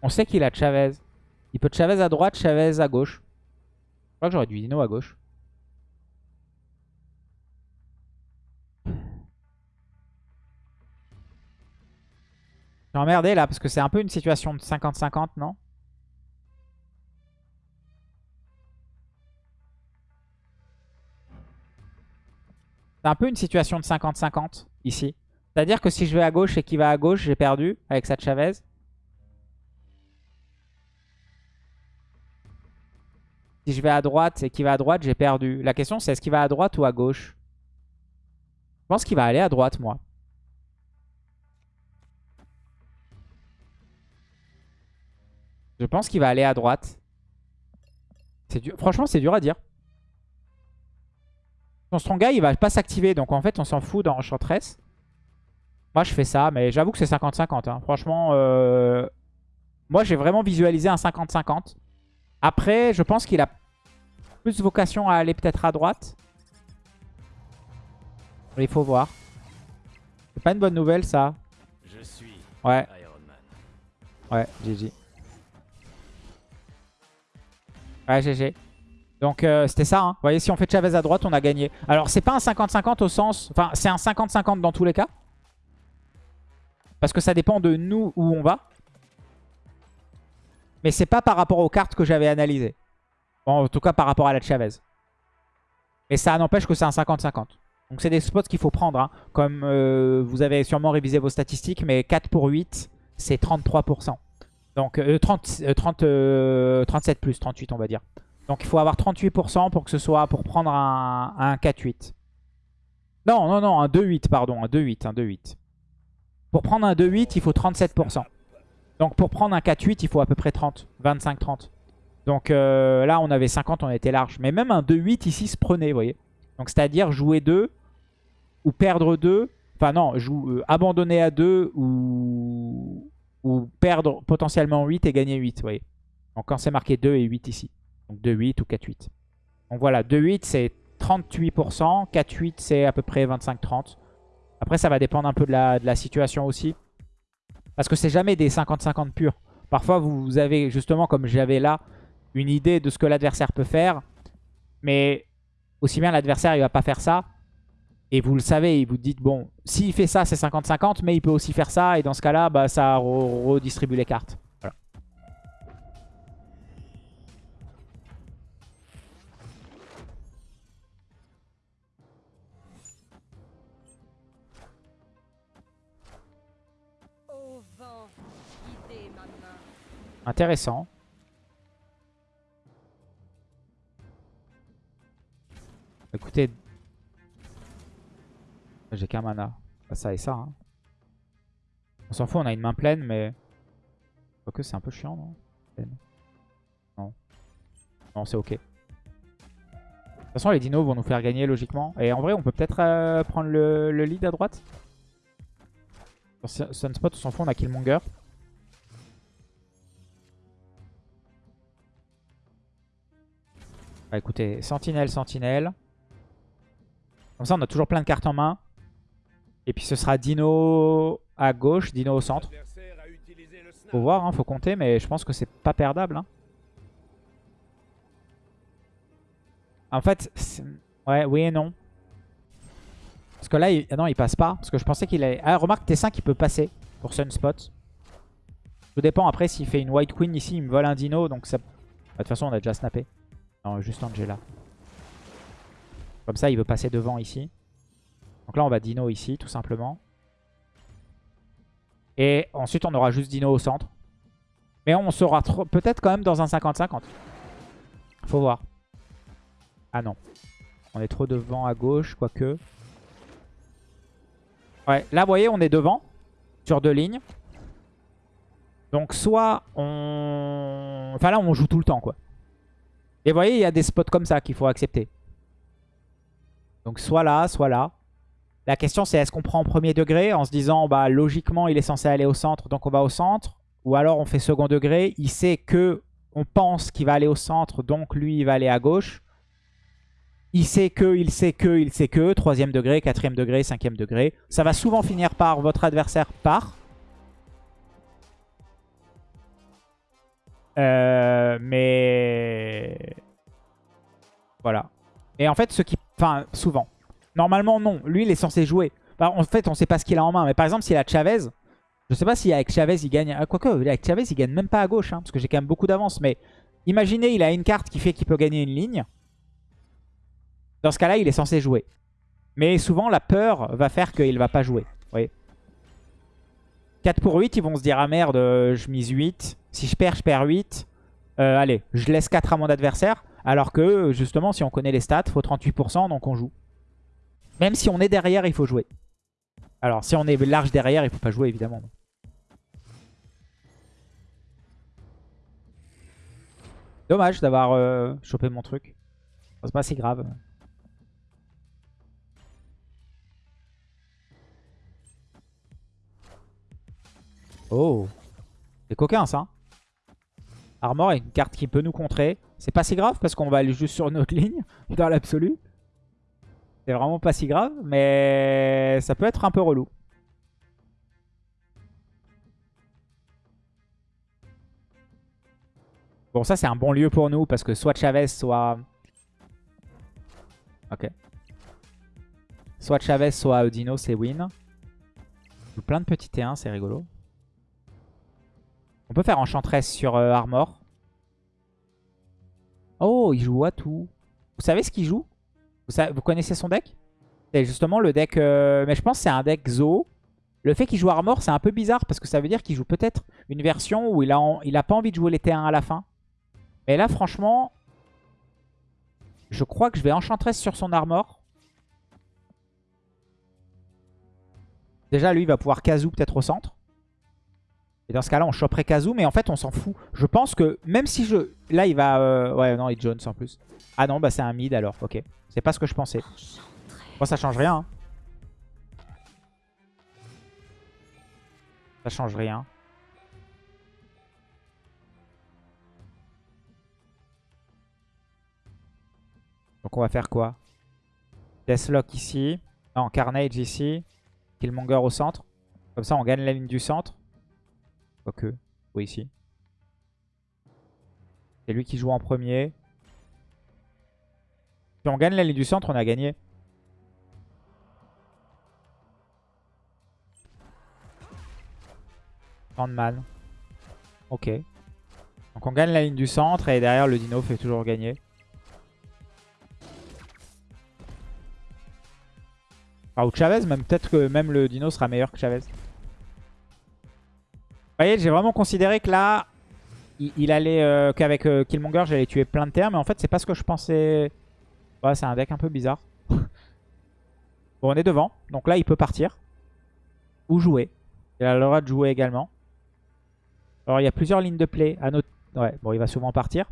S1: On sait qu'il a Chavez. Il peut Chavez à droite, Chavez à gauche. Je crois que j'aurais dû Dino à gauche. J'ai emmerdé là parce que c'est un peu une situation de 50-50, non? C'est un peu une situation de 50-50 ici. C'est-à-dire que si je vais à gauche et qu'il va à gauche, j'ai perdu avec sa Chavez. Si je vais à droite et qu'il va à droite, j'ai perdu. La question c'est est-ce qu'il va à droite ou à gauche? Je pense qu'il va aller à droite moi. Je pense qu'il va aller à droite. Franchement, c'est dur à dire. Son strong guy, il va pas s'activer. Donc en fait, on s'en fout dans Enchantress. Moi, je fais ça. Mais j'avoue que c'est 50-50. Hein. Franchement, euh, moi, j'ai vraiment visualisé un 50-50. Après, je pense qu'il a plus vocation à aller peut-être à droite. Il faut voir. C'est pas une bonne nouvelle, ça. Je suis ouais. Ouais, GG. Ouais, GG. Donc euh, c'était ça. Hein. Vous voyez, si on fait Chavez à droite, on a gagné. Alors c'est pas un 50-50 au sens... Enfin, c'est un 50-50 dans tous les cas. Parce que ça dépend de nous où on va. Mais c'est pas par rapport aux cartes que j'avais analysées. Bon, en tout cas par rapport à la Chavez. Mais ça n'empêche que c'est un 50-50. Donc c'est des spots qu'il faut prendre. Hein. Comme euh, vous avez sûrement révisé vos statistiques, mais 4 pour 8, c'est 33%. Donc 30, 30 37 plus, 38 on va dire. Donc il faut avoir 38% pour que ce soit pour prendre un, un 4-8. Non, non, non, un 2-8, pardon, un 2-8, un 2-8. Pour prendre un 2-8, il faut 37%. Donc pour prendre un 4-8, il faut à peu près 30, 25-30. Donc euh, là, on avait 50, on était large. Mais même un 2-8 ici se prenait, vous voyez. Donc c'est-à-dire jouer 2 ou perdre 2. Enfin non, euh, abandonner à 2 ou, ou perdre potentiellement 8 et gagner 8, vous voyez. Donc quand c'est marqué 2 et 8 ici. Donc 2-8 ou 4-8. Donc voilà, 2-8 c'est 38%, 4-8 c'est à peu près 25-30. Après ça va dépendre un peu de la, situation aussi. Parce que c'est jamais des 50-50 purs. Parfois vous avez justement comme j'avais là une idée de ce que l'adversaire peut faire. Mais aussi bien l'adversaire il va pas faire ça. Et vous le savez, vous dites bon, s'il fait ça c'est 50-50 mais il peut aussi faire ça. Et dans ce cas là bah, ça redistribue les cartes. Intéressant. Écoutez. J'ai qu'un mana. ça et ça. Hein. On s'en fout, on a une main pleine, mais... que c'est un peu chiant, non? Non. Non, c'est ok. De toute façon, les dinos vont nous faire gagner logiquement. Et en vrai, on peut peut-être euh, prendre le, le, lead à droite? Sunspot, on s'en fout, on a Killmonger. Bah écoutez, sentinelle, sentinelle. Comme ça, on a toujours plein de cartes en main. Et puis ce sera Dino à gauche, Dino au centre. Faut voir, hein, faut compter, mais je pense que c'est pas perdable. Hein. En fait, ouais, oui et non. Parce que là, il... non, il passe pas. Parce que je pensais qu'il allait... Ah, remarque, T5, il peut passer pour Sunspot. Tout dépend après s'il fait une White Queen ici, il me vole un Dino. Donc ça... De toute façon, on a déjà snappé juste Angela. Comme ça, il veut passer devant ici. Donc là, on va Dino ici, tout simplement. Et ensuite, on aura juste Dino au centre. Mais on sera peut-être quand même dans un 50-50. Faut voir. Ah non. On est trop devant à gauche, quoique. Ouais, là, vous voyez, on est devant. Sur deux lignes. Donc soit on... Enfin là, on joue tout le temps, quoi. Et vous voyez, il y a des spots comme ça qu'il faut accepter. Donc soit là, soit là. La question c'est est-ce qu'on prend en premier degré en se disant bah logiquement il est censé aller au centre donc on va au centre? Ou alors on fait second degré, il sait que on pense qu'il va aller au centre donc lui il va aller à gauche. Il sait que, il sait que, il sait que, troisième degré, quatrième degré, cinquième degré. Ça va souvent finir par votre adversaire part. Euh, mais... Voilà. Et en fait, ce qui... Enfin, souvent. Normalement, non. Lui, il est censé jouer. en fait, on sait pas ce qu'il a en main. Mais par exemple, s'il a Chavez... Je sais pas si avec Chavez, il gagne... Ah, quoique, avec Chavez, il gagne même pas à gauche. Hein, parce que j'ai quand même beaucoup d'avance. Mais imaginez, il a une carte qui fait qu'il peut gagner une ligne. Dans ce cas-là, il est censé jouer. Mais souvent, la peur va faire qu'il va pas jouer. Vous voyez? 4 pour 8, ils vont se dire, ah merde, je mise 8. Si je perds, je perds 8. Euh, allez, je laisse 4 à mon adversaire. Alors que, justement, si on connaît les stats, faut 38%, donc on joue. Même si on est derrière, il faut jouer. Alors, si on est large derrière, il faut pas jouer, évidemment. Dommage d'avoir euh, chopé mon truc. C'est pas si grave. Oh C'est coquin ça. Armor est une carte qui peut nous contrer. C'est pas si grave parce qu'on va aller juste sur notre ligne dans l'absolu. C'est vraiment pas si grave, mais ça peut être un peu relou. Bon, ça c'est un bon lieu pour nous parce que soit Chavez, soit... Ok. Soit Chavez, soit Odino, c'est win. Plein de petits T1, c'est rigolo. On peut faire Enchantress sur euh, Armor. Oh, il joue à tout. Vous savez ce qu'il joue? Vous, connaissez son deck? C'est justement le deck... Euh, mais je pense que c'est un deck Zo. Le fait qu'il joue Armor, c'est un peu bizarre parce que ça veut dire qu'il joue peut-être une version où il a, pas envie de jouer les T1 à la fin. Mais là, franchement, je crois que je vais Enchantress sur son Armor. Déjà, lui, il va pouvoir Kazoo peut-être au centre. Et dans ce cas-là, on choperait Kazoo, mais en fait, on s'en fout. Je pense que même si je... Là, il va... Euh, ouais, non, il Jones en plus. Ah non, bah c'est un mid alors, ok. C'est pas ce que je pensais. Moi, ça change rien. Hein. Ça change rien. Donc on va faire quoi? Deathlock ici. Non, Carnage ici. Killmonger au centre. Comme ça, on gagne la ligne du centre. Quoique, oui, ici. C'est lui qui joue en premier. Si on gagne la ligne du centre, on a gagné. man. Ok. Donc on gagne la ligne du centre et derrière le dino fait toujours gagner. Ou Chavez, même peut-être que même le dino sera meilleur que Chavez. Vous voyez, j'ai vraiment considéré que là, il, allait euh, qu'avec euh, Killmonger, j'allais tuer plein de terres. Mais en fait, c'est pas ce que je pensais. Ouais, c'est un deck un peu bizarre. bon, on est devant. Donc là, il peut partir. Ou jouer. Il a le droit de jouer également. Alors, il y a plusieurs lignes de play. À notre... Ouais, bon, il va souvent partir.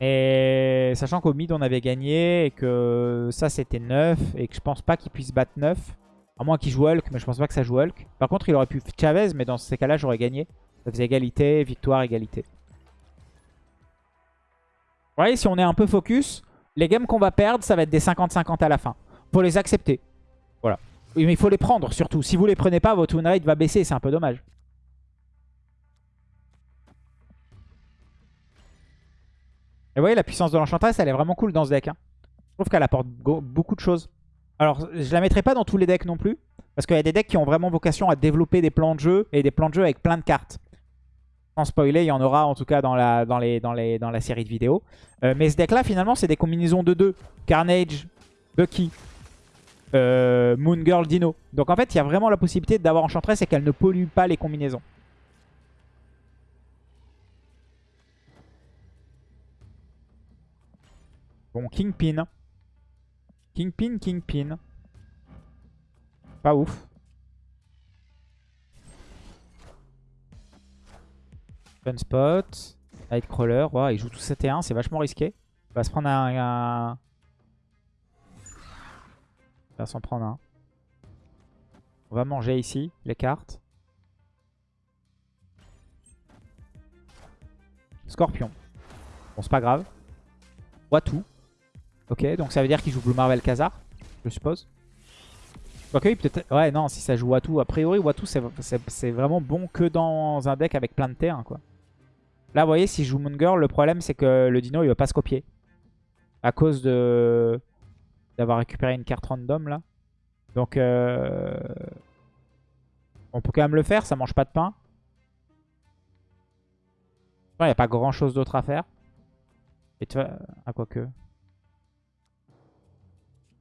S1: Et sachant qu'au mid, on avait gagné et que ça, c'était 9. Et que je pense pas qu'il puisse battre 9. À moins joue Hulk, mais je pense pas que ça joue Hulk. Par contre, il aurait pu Chavez, mais dans ces cas-là, j'aurais gagné. Ça faisait égalité, victoire, égalité. Vous voyez, si on est un peu focus, les games qu'on va perdre, ça va être des 50-50 à la fin. Faut les accepter. Voilà. Mais il faut les prendre surtout. Si vous les prenez pas, votre win rate va baisser. C'est un peu dommage. Et vous voyez, la puissance de l'Enchantress, elle est vraiment cool dans ce deck. Hein. Je trouve qu'elle apporte beaucoup de choses. Alors, je la mettrai pas dans tous les decks non plus. Parce qu'il y a des decks qui ont vraiment vocation à développer des plans de jeu. Et des plans de jeu avec plein de cartes. Sans spoiler, il y en aura en tout cas dans la, série de vidéos. Euh, mais ce deck-là, finalement, c'est des combinaisons de deux. Carnage, Bucky, euh, Moon Girl, Dino. Donc en fait, il y a vraiment la possibilité d'avoir Enchantress et qu'elle ne pollue pas les combinaisons. Bon, Kingpin. Kingpin, Kingpin. Pas ouf. Gunspot. Nightcrawler. il joue tout 7 et 1. C'est vachement risqué. Il va se prendre un... Va s'en prendre un. On va manger ici les cartes. Scorpion. Bon, c'est pas grave. tout. Ok, donc ça veut dire qu'il joue Blue Marvel Khazar, je suppose. Quoique, peut-être... Ouais, non, si ça joue Watu. A priori, Watu, c'est vraiment bon que dans un deck avec plein de terrain, quoi. Là, vous voyez, si je joue Moon Girl, le problème, c'est que le dino, il va pas se copier. À cause de d'avoir récupéré une carte random, là. Donc, euh... on peut quand même le faire, ça mange pas de pain. Il n'y a pas grand-chose d'autre à faire. Et tu vois... Ah, quoi que...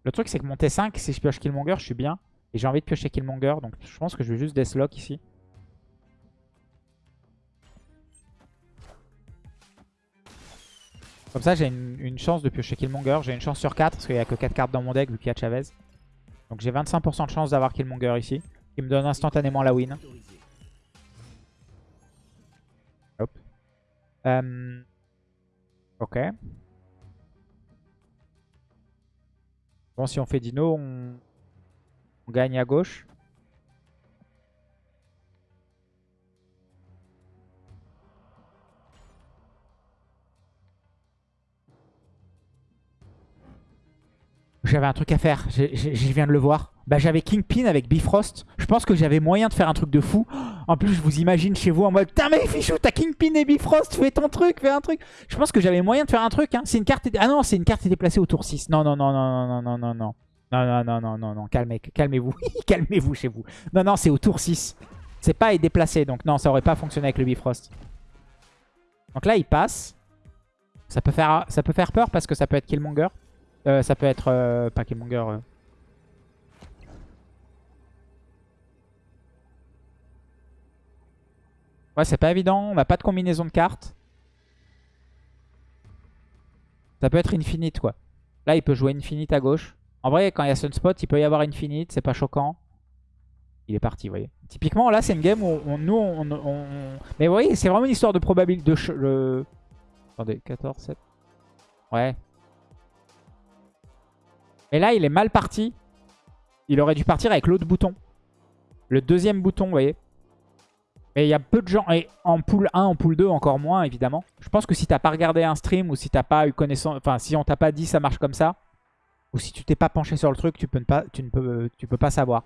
S1: Le truc, c'est que mon T5, si je pioche Killmonger, je suis bien. Et j'ai envie de piocher Killmonger, donc je pense que je vais juste Deathlock ici. Comme ça, j'ai une, chance de piocher Killmonger. J'ai une chance sur 4, parce qu'il n'y a que 4 cartes dans mon deck, vu qu'il y a Chavez. Donc j'ai 25% de chance d'avoir Killmonger ici, qui me donne instantanément la win. Hop. Euh, ok. Si on fait Dino, on, gagne à gauche. J'avais un truc à faire, je, viens de le voir. Bah, j'avais Kingpin avec Bifrost. Je pense que j'avais moyen de faire un truc de fou. En plus, je vous imagine chez vous en mode Putain, mais Fichou, t'as Kingpin et Bifrost, fais ton truc, fais un truc. Je pense que j'avais moyen de faire un truc. Hein. C'est une carte. Ah non, c'est une carte déplacée au tour 6. Non, non, non, non, non, non, non, non. Non, non, non, non, non, non. Calmez, calmez-vous. calmez-vous chez vous. Non, non, c'est au tour 6. C'est pas déplacé. Donc, non, ça aurait pas fonctionné avec le Bifrost. Donc là, il passe. Ça peut faire, ça peut faire peur parce que ça peut être Killmonger. Euh, ça peut être... Euh, pas Killmonger... Euh. Ouais, c'est pas évident. On n'a pas de combinaison de cartes. Ça peut être Infinite, quoi. Là, il peut jouer Infinite à gauche. En vrai, quand il y a Sunspot, il peut y avoir Infinite. C'est pas choquant. Il est parti, vous voyez. Typiquement, là, c'est une game où nous, on, Mais vous voyez, c'est vraiment une histoire de probabilité. De. Attendez, 14, 7. Ouais, mais là, il est mal parti. Il aurait dû partir avec l'autre bouton. Le deuxième bouton, vous voyez. Mais il y a peu de gens. Et en pool 1, en pool 2, encore moins, évidemment. Je pense que si t'as pas regardé un stream ou si t'as pas eu connaissance... Enfin, si on t'a pas dit ça marche comme ça. Ou si tu t'es pas penché sur le truc, tu, peux pas, ne peux, tu peux pas savoir.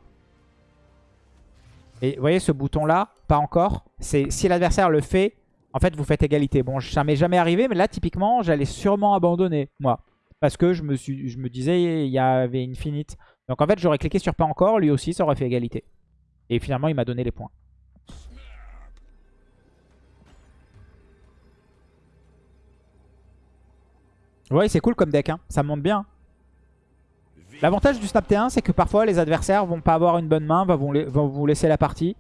S1: Et vous voyez, ce bouton-là, pas encore. C'est Si l'adversaire le fait, en fait, vous faites égalité. Bon, ça m'est jamais arrivé, mais là, typiquement, j'allais sûrement abandonner, moi. Parce que je me, je me disais, il y avait Infinite. Donc en fait, j'aurais cliqué sur pas encore, lui aussi, ça aurait fait égalité. Et finalement, il m'a donné les points. Ouais, c'est cool comme deck, hein. ça monte bien. L'avantage du Snap T1, c'est que parfois les adversaires vont pas avoir une bonne main, vont, vous laisser la partie.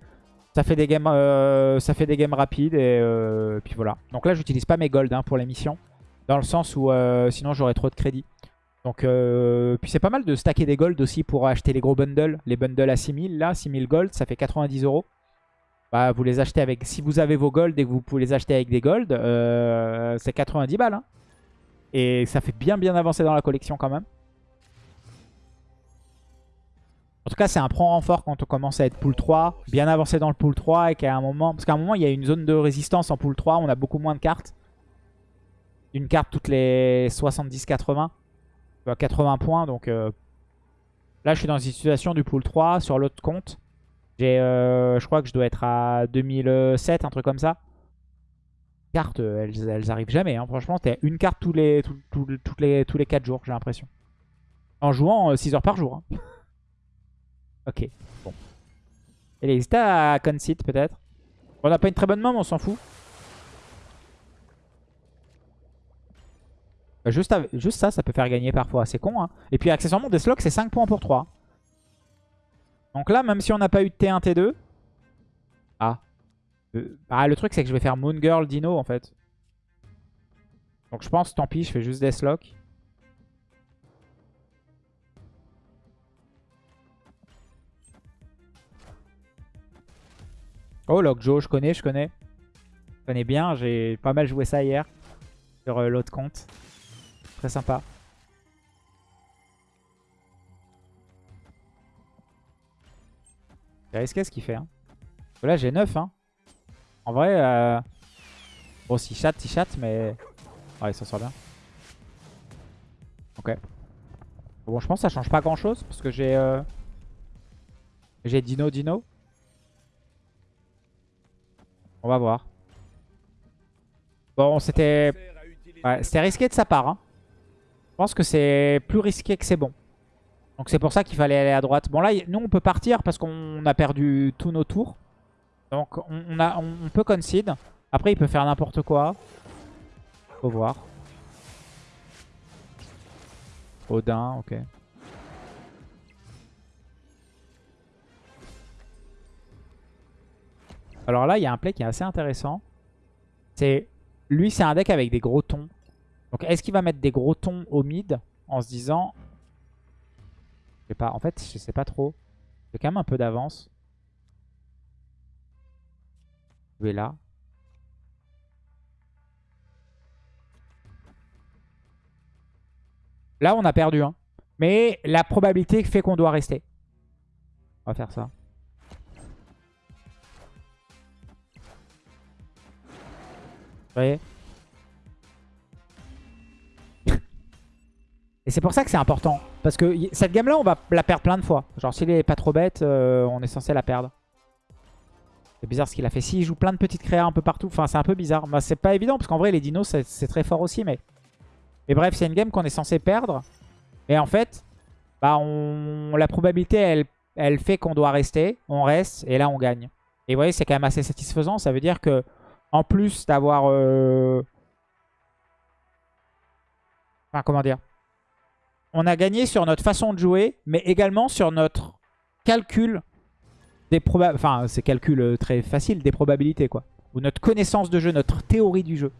S1: Ça fait des games, euh, ça fait des games rapides et euh, puis voilà. Donc là, j'utilise pas mes gold hein, pour les missions. Dans le sens où euh, sinon j'aurais trop de crédit. Donc, puis c'est pas mal de stacker des gold aussi pour acheter les gros bundles. Les bundles à 6000, là, 6000 gold, ça fait 90 euros. Bah, vous les achetez avec... Si vous avez vos gold et que vous pouvez les acheter avec des gold, euh, c'est 90 balles. Hein. Et ça fait bien bien avancer dans la collection quand même. En tout cas, c'est un prend renfort quand on commence à être pool 3. Bien avancé dans le pool 3 et qu'à un moment... Parce qu'à un moment, il y a une zone de résistance en pool 3. On a beaucoup moins de cartes une carte toutes les 70-80. 80 points, donc euh, là je suis dans une situation du pool 3 sur l'autre compte. J'ai, euh, je crois que je dois être à 2007, un truc comme ça. Cartes, elles, arrivent jamais. Hein. Franchement, t'es une carte tous les, les, tous les 4 jours, j'ai l'impression. En jouant 6 euh, heures par jour. Hein. ok, bon. Elle hésite à concede peut-être? On n'a pas une très bonne main, mais on s'en fout. Bah, juste, juste ça, ça peut faire gagner parfois. C'est con. Hein. Et puis accessoirement, Deathlock, c'est 5 points pour 3. Donc là, même si on n'a pas eu de T1, T2... Ah. Le truc, c'est que je vais faire Moon Girl, Dino, en fait. Donc je pense, tant pis, je fais juste Deathlock. Oh, Lockjaw, je connais, je connais. Je connais bien, j'ai pas mal joué ça hier. Sur euh, l'autre compte. Très sympa. C'est risqué ce qu'il fait. Hein? Là, j'ai 9. Hein. En vrai, euh... bon, s'il chatte, il chatte, mais... Ouais, il s'en sort bien. Ok. Bon, je pense que ça change pas grand-chose, parce que j'ai... Euh... J'ai Dino, Dino. On va voir. Bon, c'était ouais, c'était risqué de sa part. Hein. Je pense que c'est plus risqué que c'est bon. Donc c'est pour ça qu'il fallait aller à droite. Bon là, nous on peut partir parce qu'on a perdu tous nos tours. Donc on, a, on, peut concede. Après il peut faire n'importe quoi. Faut voir. Odin, ok. Alors là, il y a un play qui est assez intéressant. C'est Lui, c'est un deck avec des gros tons. Donc est-ce qu'il va mettre des gros tons au mid en se disant je sais pas, en fait, je sais pas trop. J'ai quand même un peu d'avance. Là. Là, on a perdu. Hein. Mais la probabilité fait qu'on doit rester. On va faire ça. Et c'est pour ça que c'est important. Parce que cette game-là, on va la perdre plein de fois. Genre, s'il est pas trop bête, euh, on est censé la perdre. C'est bizarre ce qu'il a fait. S'il joue plein de petites créas un peu partout, enfin, c'est un peu bizarre. Bah, c'est pas évident, parce qu'en vrai, les dinos, c'est très fort aussi. Mais, mais bref, c'est une game qu'on est censé perdre. Et en fait, bah, la probabilité, elle, elle fait qu'on doit rester. On reste, et là, on gagne. Et vous voyez, c'est quand même assez satisfaisant. Ça veut dire que, en plus d'avoir... Euh, enfin, comment dire on a gagné sur notre façon de jouer, mais également sur notre calcul des. Enfin, c'est calcul euh, très facile, des probabilités, quoi. Ou notre connaissance de jeu, notre théorie du jeu.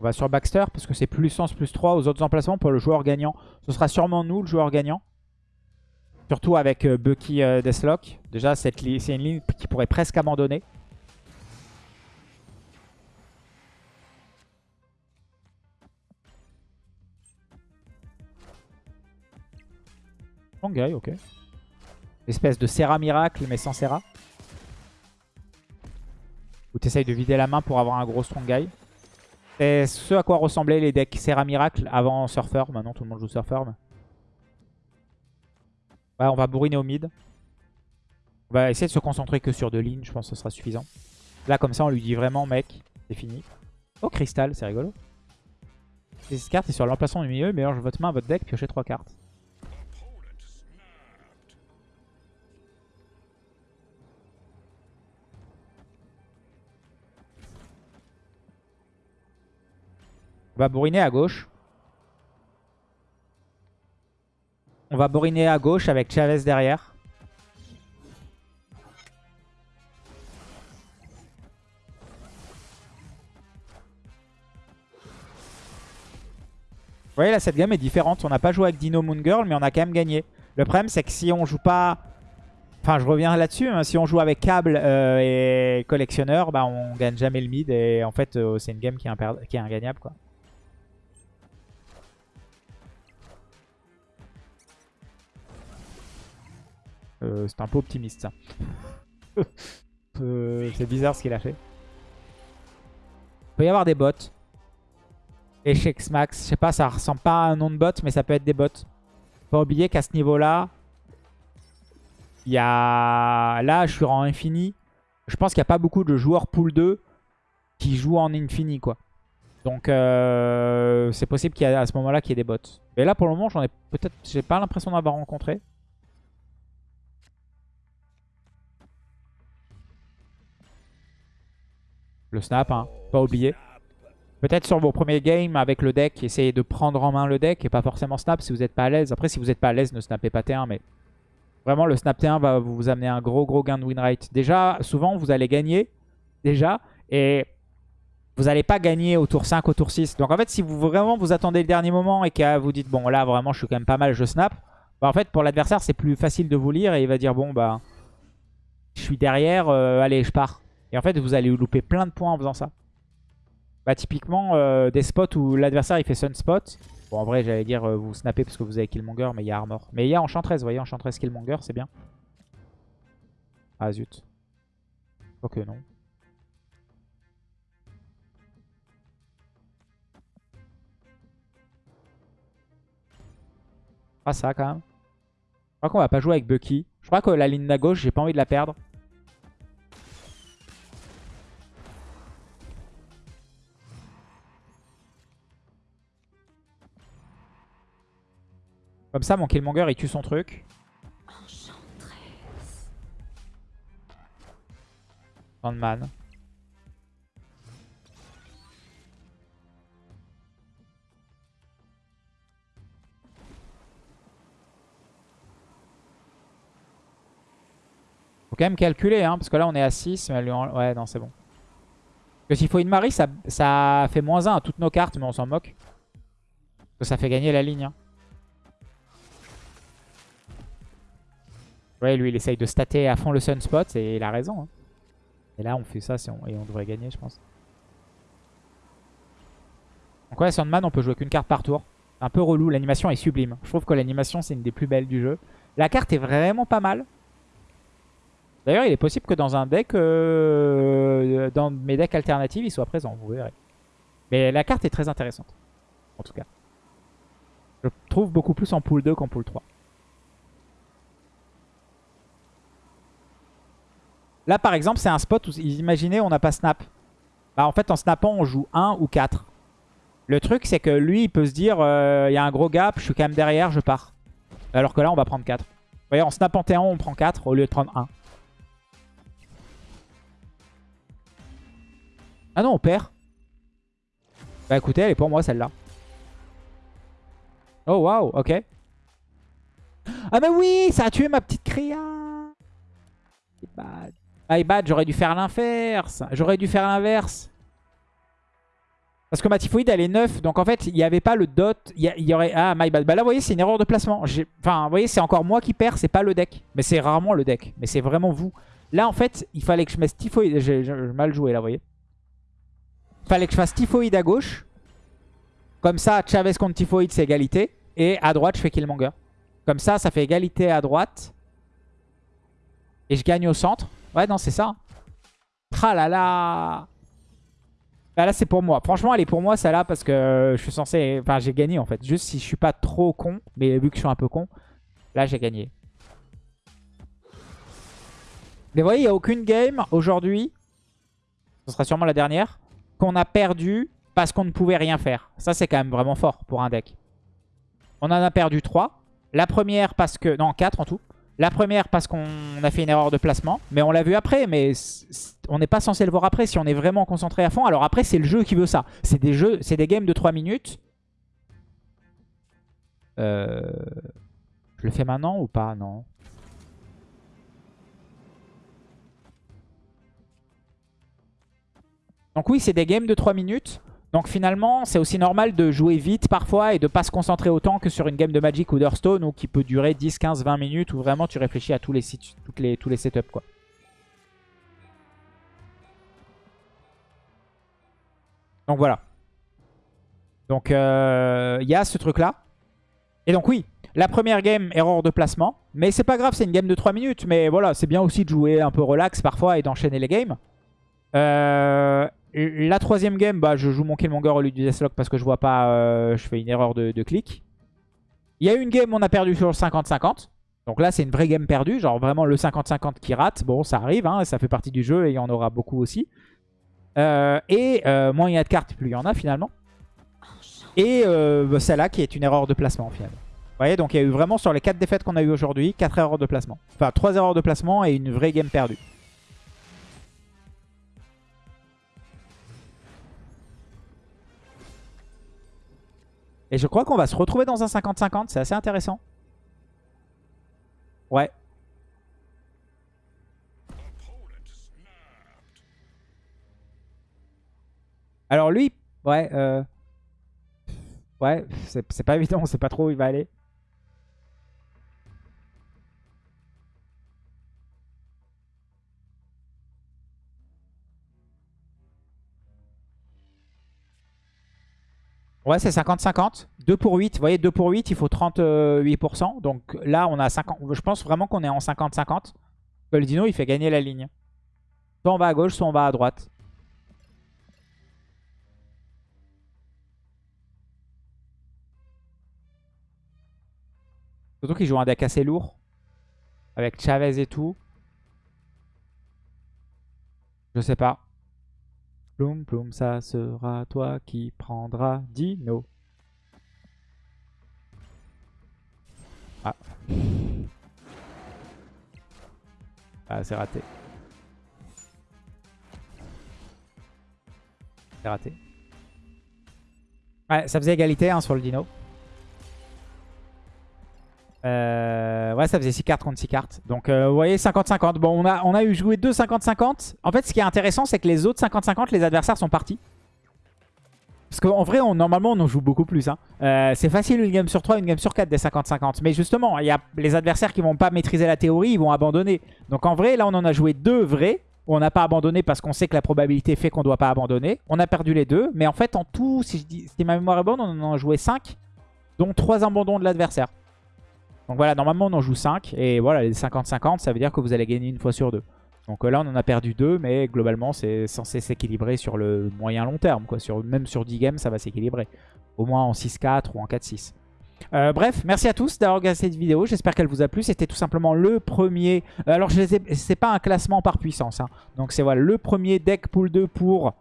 S1: On va sur Baxter parce que c'est plus sens plus 3 aux autres emplacements pour le joueur gagnant. Ce sera sûrement nous le joueur gagnant. Surtout avec euh, Bucky euh, Deathlock. Déjà, c'est une ligne qui pourrait presque abandonner. Strong ok. Espèce de Serra miracle, mais sans Serra. Ou t'essayes de vider la main pour avoir un gros Strong Guy. C'est ce à quoi ressemblaient les decks Serra miracle avant Surfer. Maintenant, tout le monde joue Surfer. Ouais, on va bourriner au mid. On va essayer de se concentrer que sur deux lignes. Je pense que ce sera suffisant. Là, comme ça, on lui dit vraiment, mec, c'est fini. Oh, cristal, c'est rigolo. Cette carte est sur l'emplacement du milieu. Mélange votre main, votre deck, piochez trois cartes. On va bourriner à gauche. On va boriner à gauche avec Chavez derrière. Vous voyez là cette game est différente. On n'a pas joué avec Dino Moon Girl mais on a quand même gagné. Le problème c'est que si on joue pas... Enfin je reviens là-dessus. Hein. Si on joue avec câble euh, et collectionneur, bah, on gagne jamais le mid. Et en fait euh, c'est une game qui est, qui est ingagnable quoi. Euh, c'est un peu optimiste ça. Euh, c'est bizarre ce qu'il a fait. Il peut y avoir des bots. Echex Max. Je sais pas, ça ressemble pas à un nom de bot, mais ça peut être des bots. Pas oublier qu'à ce niveau-là, il y a... Là, je suis en infini. Je pense qu'il n'y a pas beaucoup de joueurs pool 2 qui jouent en infini, quoi. Donc, euh, c'est possible qu'il y à ce moment-là qu'il y ait des bots. Mais là, pour le moment, j'en ai peut-être... J'ai pas l'impression d'avoir rencontré. Le snap, hein. Pas oublier. Peut-être sur vos premiers games avec le deck, essayez de prendre en main le deck et pas forcément snap si vous n'êtes pas à l'aise. Après, si vous n'êtes pas à l'aise, ne snappez pas T1. Mais vraiment, le snap T1 va vous amener un gros gros gain de win rate. Déjà, souvent, vous allez gagner. Déjà. Et vous n'allez pas gagner au tour 5, au tour 6. Donc en fait, si vous vraiment vous attendez le dernier moment et que vous dites, bon là, vraiment, je suis quand même pas mal, je snap. Bah, en fait, pour l'adversaire, c'est plus facile de vous lire et il va dire, bon, bah, je suis derrière, euh, allez, je pars. Et en fait, vous allez louper plein de points en faisant ça. Bah typiquement, euh, des spots où l'adversaire il fait Sunspot. Bon, en vrai, j'allais dire euh, vous snappez parce que vous avez Killmonger, mais il y a Armor. Mais il y a Enchantress, vous voyez, Enchantress Killmonger, c'est bien. Ah zut. Ok, non. Ah ça quand même. Je crois qu'on va pas jouer avec Bucky. Je crois que la ligne de gauche, j'ai pas envie de la perdre. Comme ça, mon Killmonger, il tue son truc. Sandman. Faut quand même calculer, hein, parce que là on est à 6. Mais lui Ouais, non, c'est bon. Parce que s'il faut une Marie, ça, ça fait moins 1 à toutes nos cartes, mais on s'en moque. Parce que ça fait gagner la ligne. Hein. Ouais, lui, il essaye de stater à fond le Sunspot et il a raison. Hein. Et là, on fait ça et on devrait gagner, je pense. Donc ouais, Sandman, on peut jouer qu'une carte par tour. Un peu relou, l'animation est sublime. Je trouve que l'animation, c'est une des plus belles du jeu. La carte est vraiment pas mal. D'ailleurs, il est possible que dans un deck, euh, dans mes decks alternatifs, il soit présent, vous verrez. Mais la carte est très intéressante, en tout cas. Je trouve beaucoup plus en pool 2 qu'en pool 3. Là, par exemple, c'est un spot où, imaginez, on n'a pas snap. Bah, en fait, en snappant, on joue 1 ou 4. Le truc, c'est que lui, il peut se dire, euh, il y a un gros gap, je suis quand même derrière, je pars. Alors que là, on va prendre 4. Vous voyez, en snappant T1, on prend 4 au lieu de prendre 1. Ah non, on perd. Bah écoutez, elle est pour moi celle-là. Oh waouh, ok. Ah mais oui, ça a tué ma petite Créa. Bad. My bad, j'aurais dû faire l'inverse. J'aurais dû faire l'inverse. Parce que ma typhoïde, elle est 9. Donc en fait, il n'y avait pas le dot. Il y, aurait... Ah, my bad. Bah là, vous voyez, c'est une erreur de placement. Enfin, vous voyez, c'est encore moi qui perds. C'est pas le deck. Mais c'est rarement le deck. Mais c'est vraiment vous. Là, en fait, il fallait que je mette typhoïde. J'ai mal joué là, vous voyez. Il fallait que je fasse typhoïde à gauche. Comme ça, Chavez contre typhoïde, c'est égalité. Et à droite, je fais Killmonger. Comme ça, ça fait égalité à droite. Et je gagne au centre. Ouais, non, c'est ça. Ah là là bah Là, c'est pour moi. Franchement, elle est pour moi, celle-là, parce que je suis censé... Enfin, j'ai gagné, en fait. Juste si je suis pas trop con. Mais vu que je suis un peu con, là, j'ai gagné. Mais vous voyez, il n'y a aucune game aujourd'hui. Ce sera sûrement la dernière. Qu'on a perdu parce qu'on ne pouvait rien faire. Ça, c'est quand même vraiment fort pour un deck. On en a perdu 3. La première parce que... Non, 4 en tout. La première parce qu'on a fait une erreur de placement, mais on l'a vu après, mais on n'est pas censé le voir après si on est vraiment concentré à fond. Alors après, c'est le jeu qui veut ça. C'est des jeux, c'est des games de 3 minutes. Euh, je le fais maintenant ou pas? Non. Donc oui, c'est des games de 3 minutes. Donc finalement, c'est aussi normal de jouer vite parfois et de pas se concentrer autant que sur une game de Magic ou d'Hearthstone ou qui peut durer 10, 15, 20 minutes où vraiment tu réfléchis à tous les, les, tous les setups. Quoi. Donc voilà. Donc euh, il y a ce truc là. Et donc oui, la première game, erreur de placement. Mais c'est pas grave, c'est une game de 3 minutes. Mais voilà, c'est bien aussi de jouer un peu relax parfois et d'enchaîner les games. Euh, la troisième game, bah, je joue mon Killmonger au lieu du Deathlock parce que je vois pas, euh, je fais une erreur de, clic. Il y a une game, on a perdu sur le 50-50. Donc là, c'est une vraie game perdue, genre vraiment le 50-50 qui rate. Bon, ça arrive, hein, ça fait partie du jeu et il y en aura beaucoup aussi. Euh, et euh, moins il y a de cartes, plus il y en a finalement. Et bah, celle-là qui est une erreur de placement finalement. Vous voyez, donc il y a eu vraiment sur les 4 défaites qu'on a eu aujourd'hui, 4 erreurs de placement. Enfin, 3 erreurs de placement et une vraie game perdue. Et je crois qu'on va se retrouver dans un 50-50. C'est assez intéressant. Ouais. Alors lui, ouais, euh... ouais, c'est pas évident, on sait pas trop où il va aller. Ouais, c'est 50-50. 2 pour 8. Vous voyez, 2 pour 8, il faut 38%. Donc là, on a 50. Je pense vraiment qu'on est en 50-50. Le dino, il fait gagner la ligne. Soit on va à gauche, soit on va à droite. Surtout qu'il joue un deck assez lourd. Avec Chavez et tout. Je sais pas. Ploum, ploum, ça sera toi qui prendras Dino. Ah. Ah, c'est raté. C'est raté. Ouais, ça faisait égalité hein, sur le dino. Euh, ouais, ça faisait 6 cartes contre 6 cartes. Donc, euh, vous voyez, 50-50. Bon, on a, on a eu joué 2 50-50. En fait, ce qui est intéressant, c'est que les autres 50-50, les adversaires sont partis. Parce qu'en vrai, on, normalement, on en joue beaucoup plus. Hein. Euh, c'est facile une game sur 3, une game sur 4 des 50-50. Mais justement, il y a les adversaires qui vont pas maîtriser la théorie, ils vont abandonner. Donc en vrai, là, on en a joué deux vrais. On n'a pas abandonné parce qu'on sait que la probabilité fait qu'on doit pas abandonner. On a perdu les deux. Mais en fait, en tout, si, je dis, si ma mémoire est bonne, on en a joué 5. Dont 3 abandons de l'adversaire. Donc voilà, normalement, on en joue 5. Et voilà, les 50-50, ça veut dire que vous allez gagner une fois sur deux. Donc euh, là, on en a perdu deux, mais globalement, c'est censé s'équilibrer sur le moyen long terme. Quoi. Sur, même sur 10 games, ça va s'équilibrer. Au moins en 6-4 ou en 4-6. Euh, bref, merci à tous d'avoir regardé cette vidéo. J'espère qu'elle vous a plu. C'était tout simplement le premier... Euh, alors, c'est pas un classement par puissance. Hein. Donc, c'est voilà, le premier deck pool 2 pour...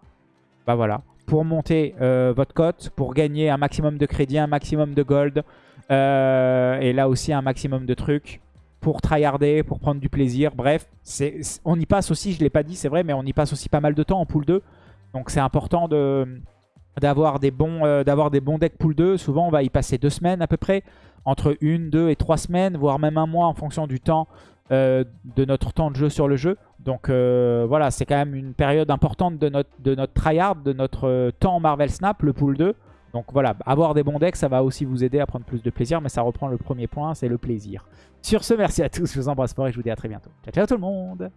S1: Bah voilà, pour monter votre cote, pour gagner un maximum de crédit, un maximum de gold. Et là aussi, un maximum de trucs pour tryharder, pour prendre du plaisir. Bref, on y passe aussi, je ne l'ai pas dit, c'est vrai, mais on y passe aussi pas mal de temps en pool 2. Donc c'est important d'avoir des, bons, euh, des bons decks pool 2. Souvent, on va y passer deux semaines à peu près. Entre une, deux et trois semaines, voire même un mois en fonction du temps euh, de notre temps de jeu sur le jeu. Donc euh, voilà, c'est quand même une période importante de notre, de notre tryhard, de notre temps Marvel Snap, le pool 2. Donc voilà, avoir des bons decks, ça va aussi vous aider à prendre plus de plaisir, mais ça reprend le premier point, c'est le plaisir. Sur ce, merci à tous, je vous embrasse fort et je vous dis à très bientôt. Ciao, ciao tout le monde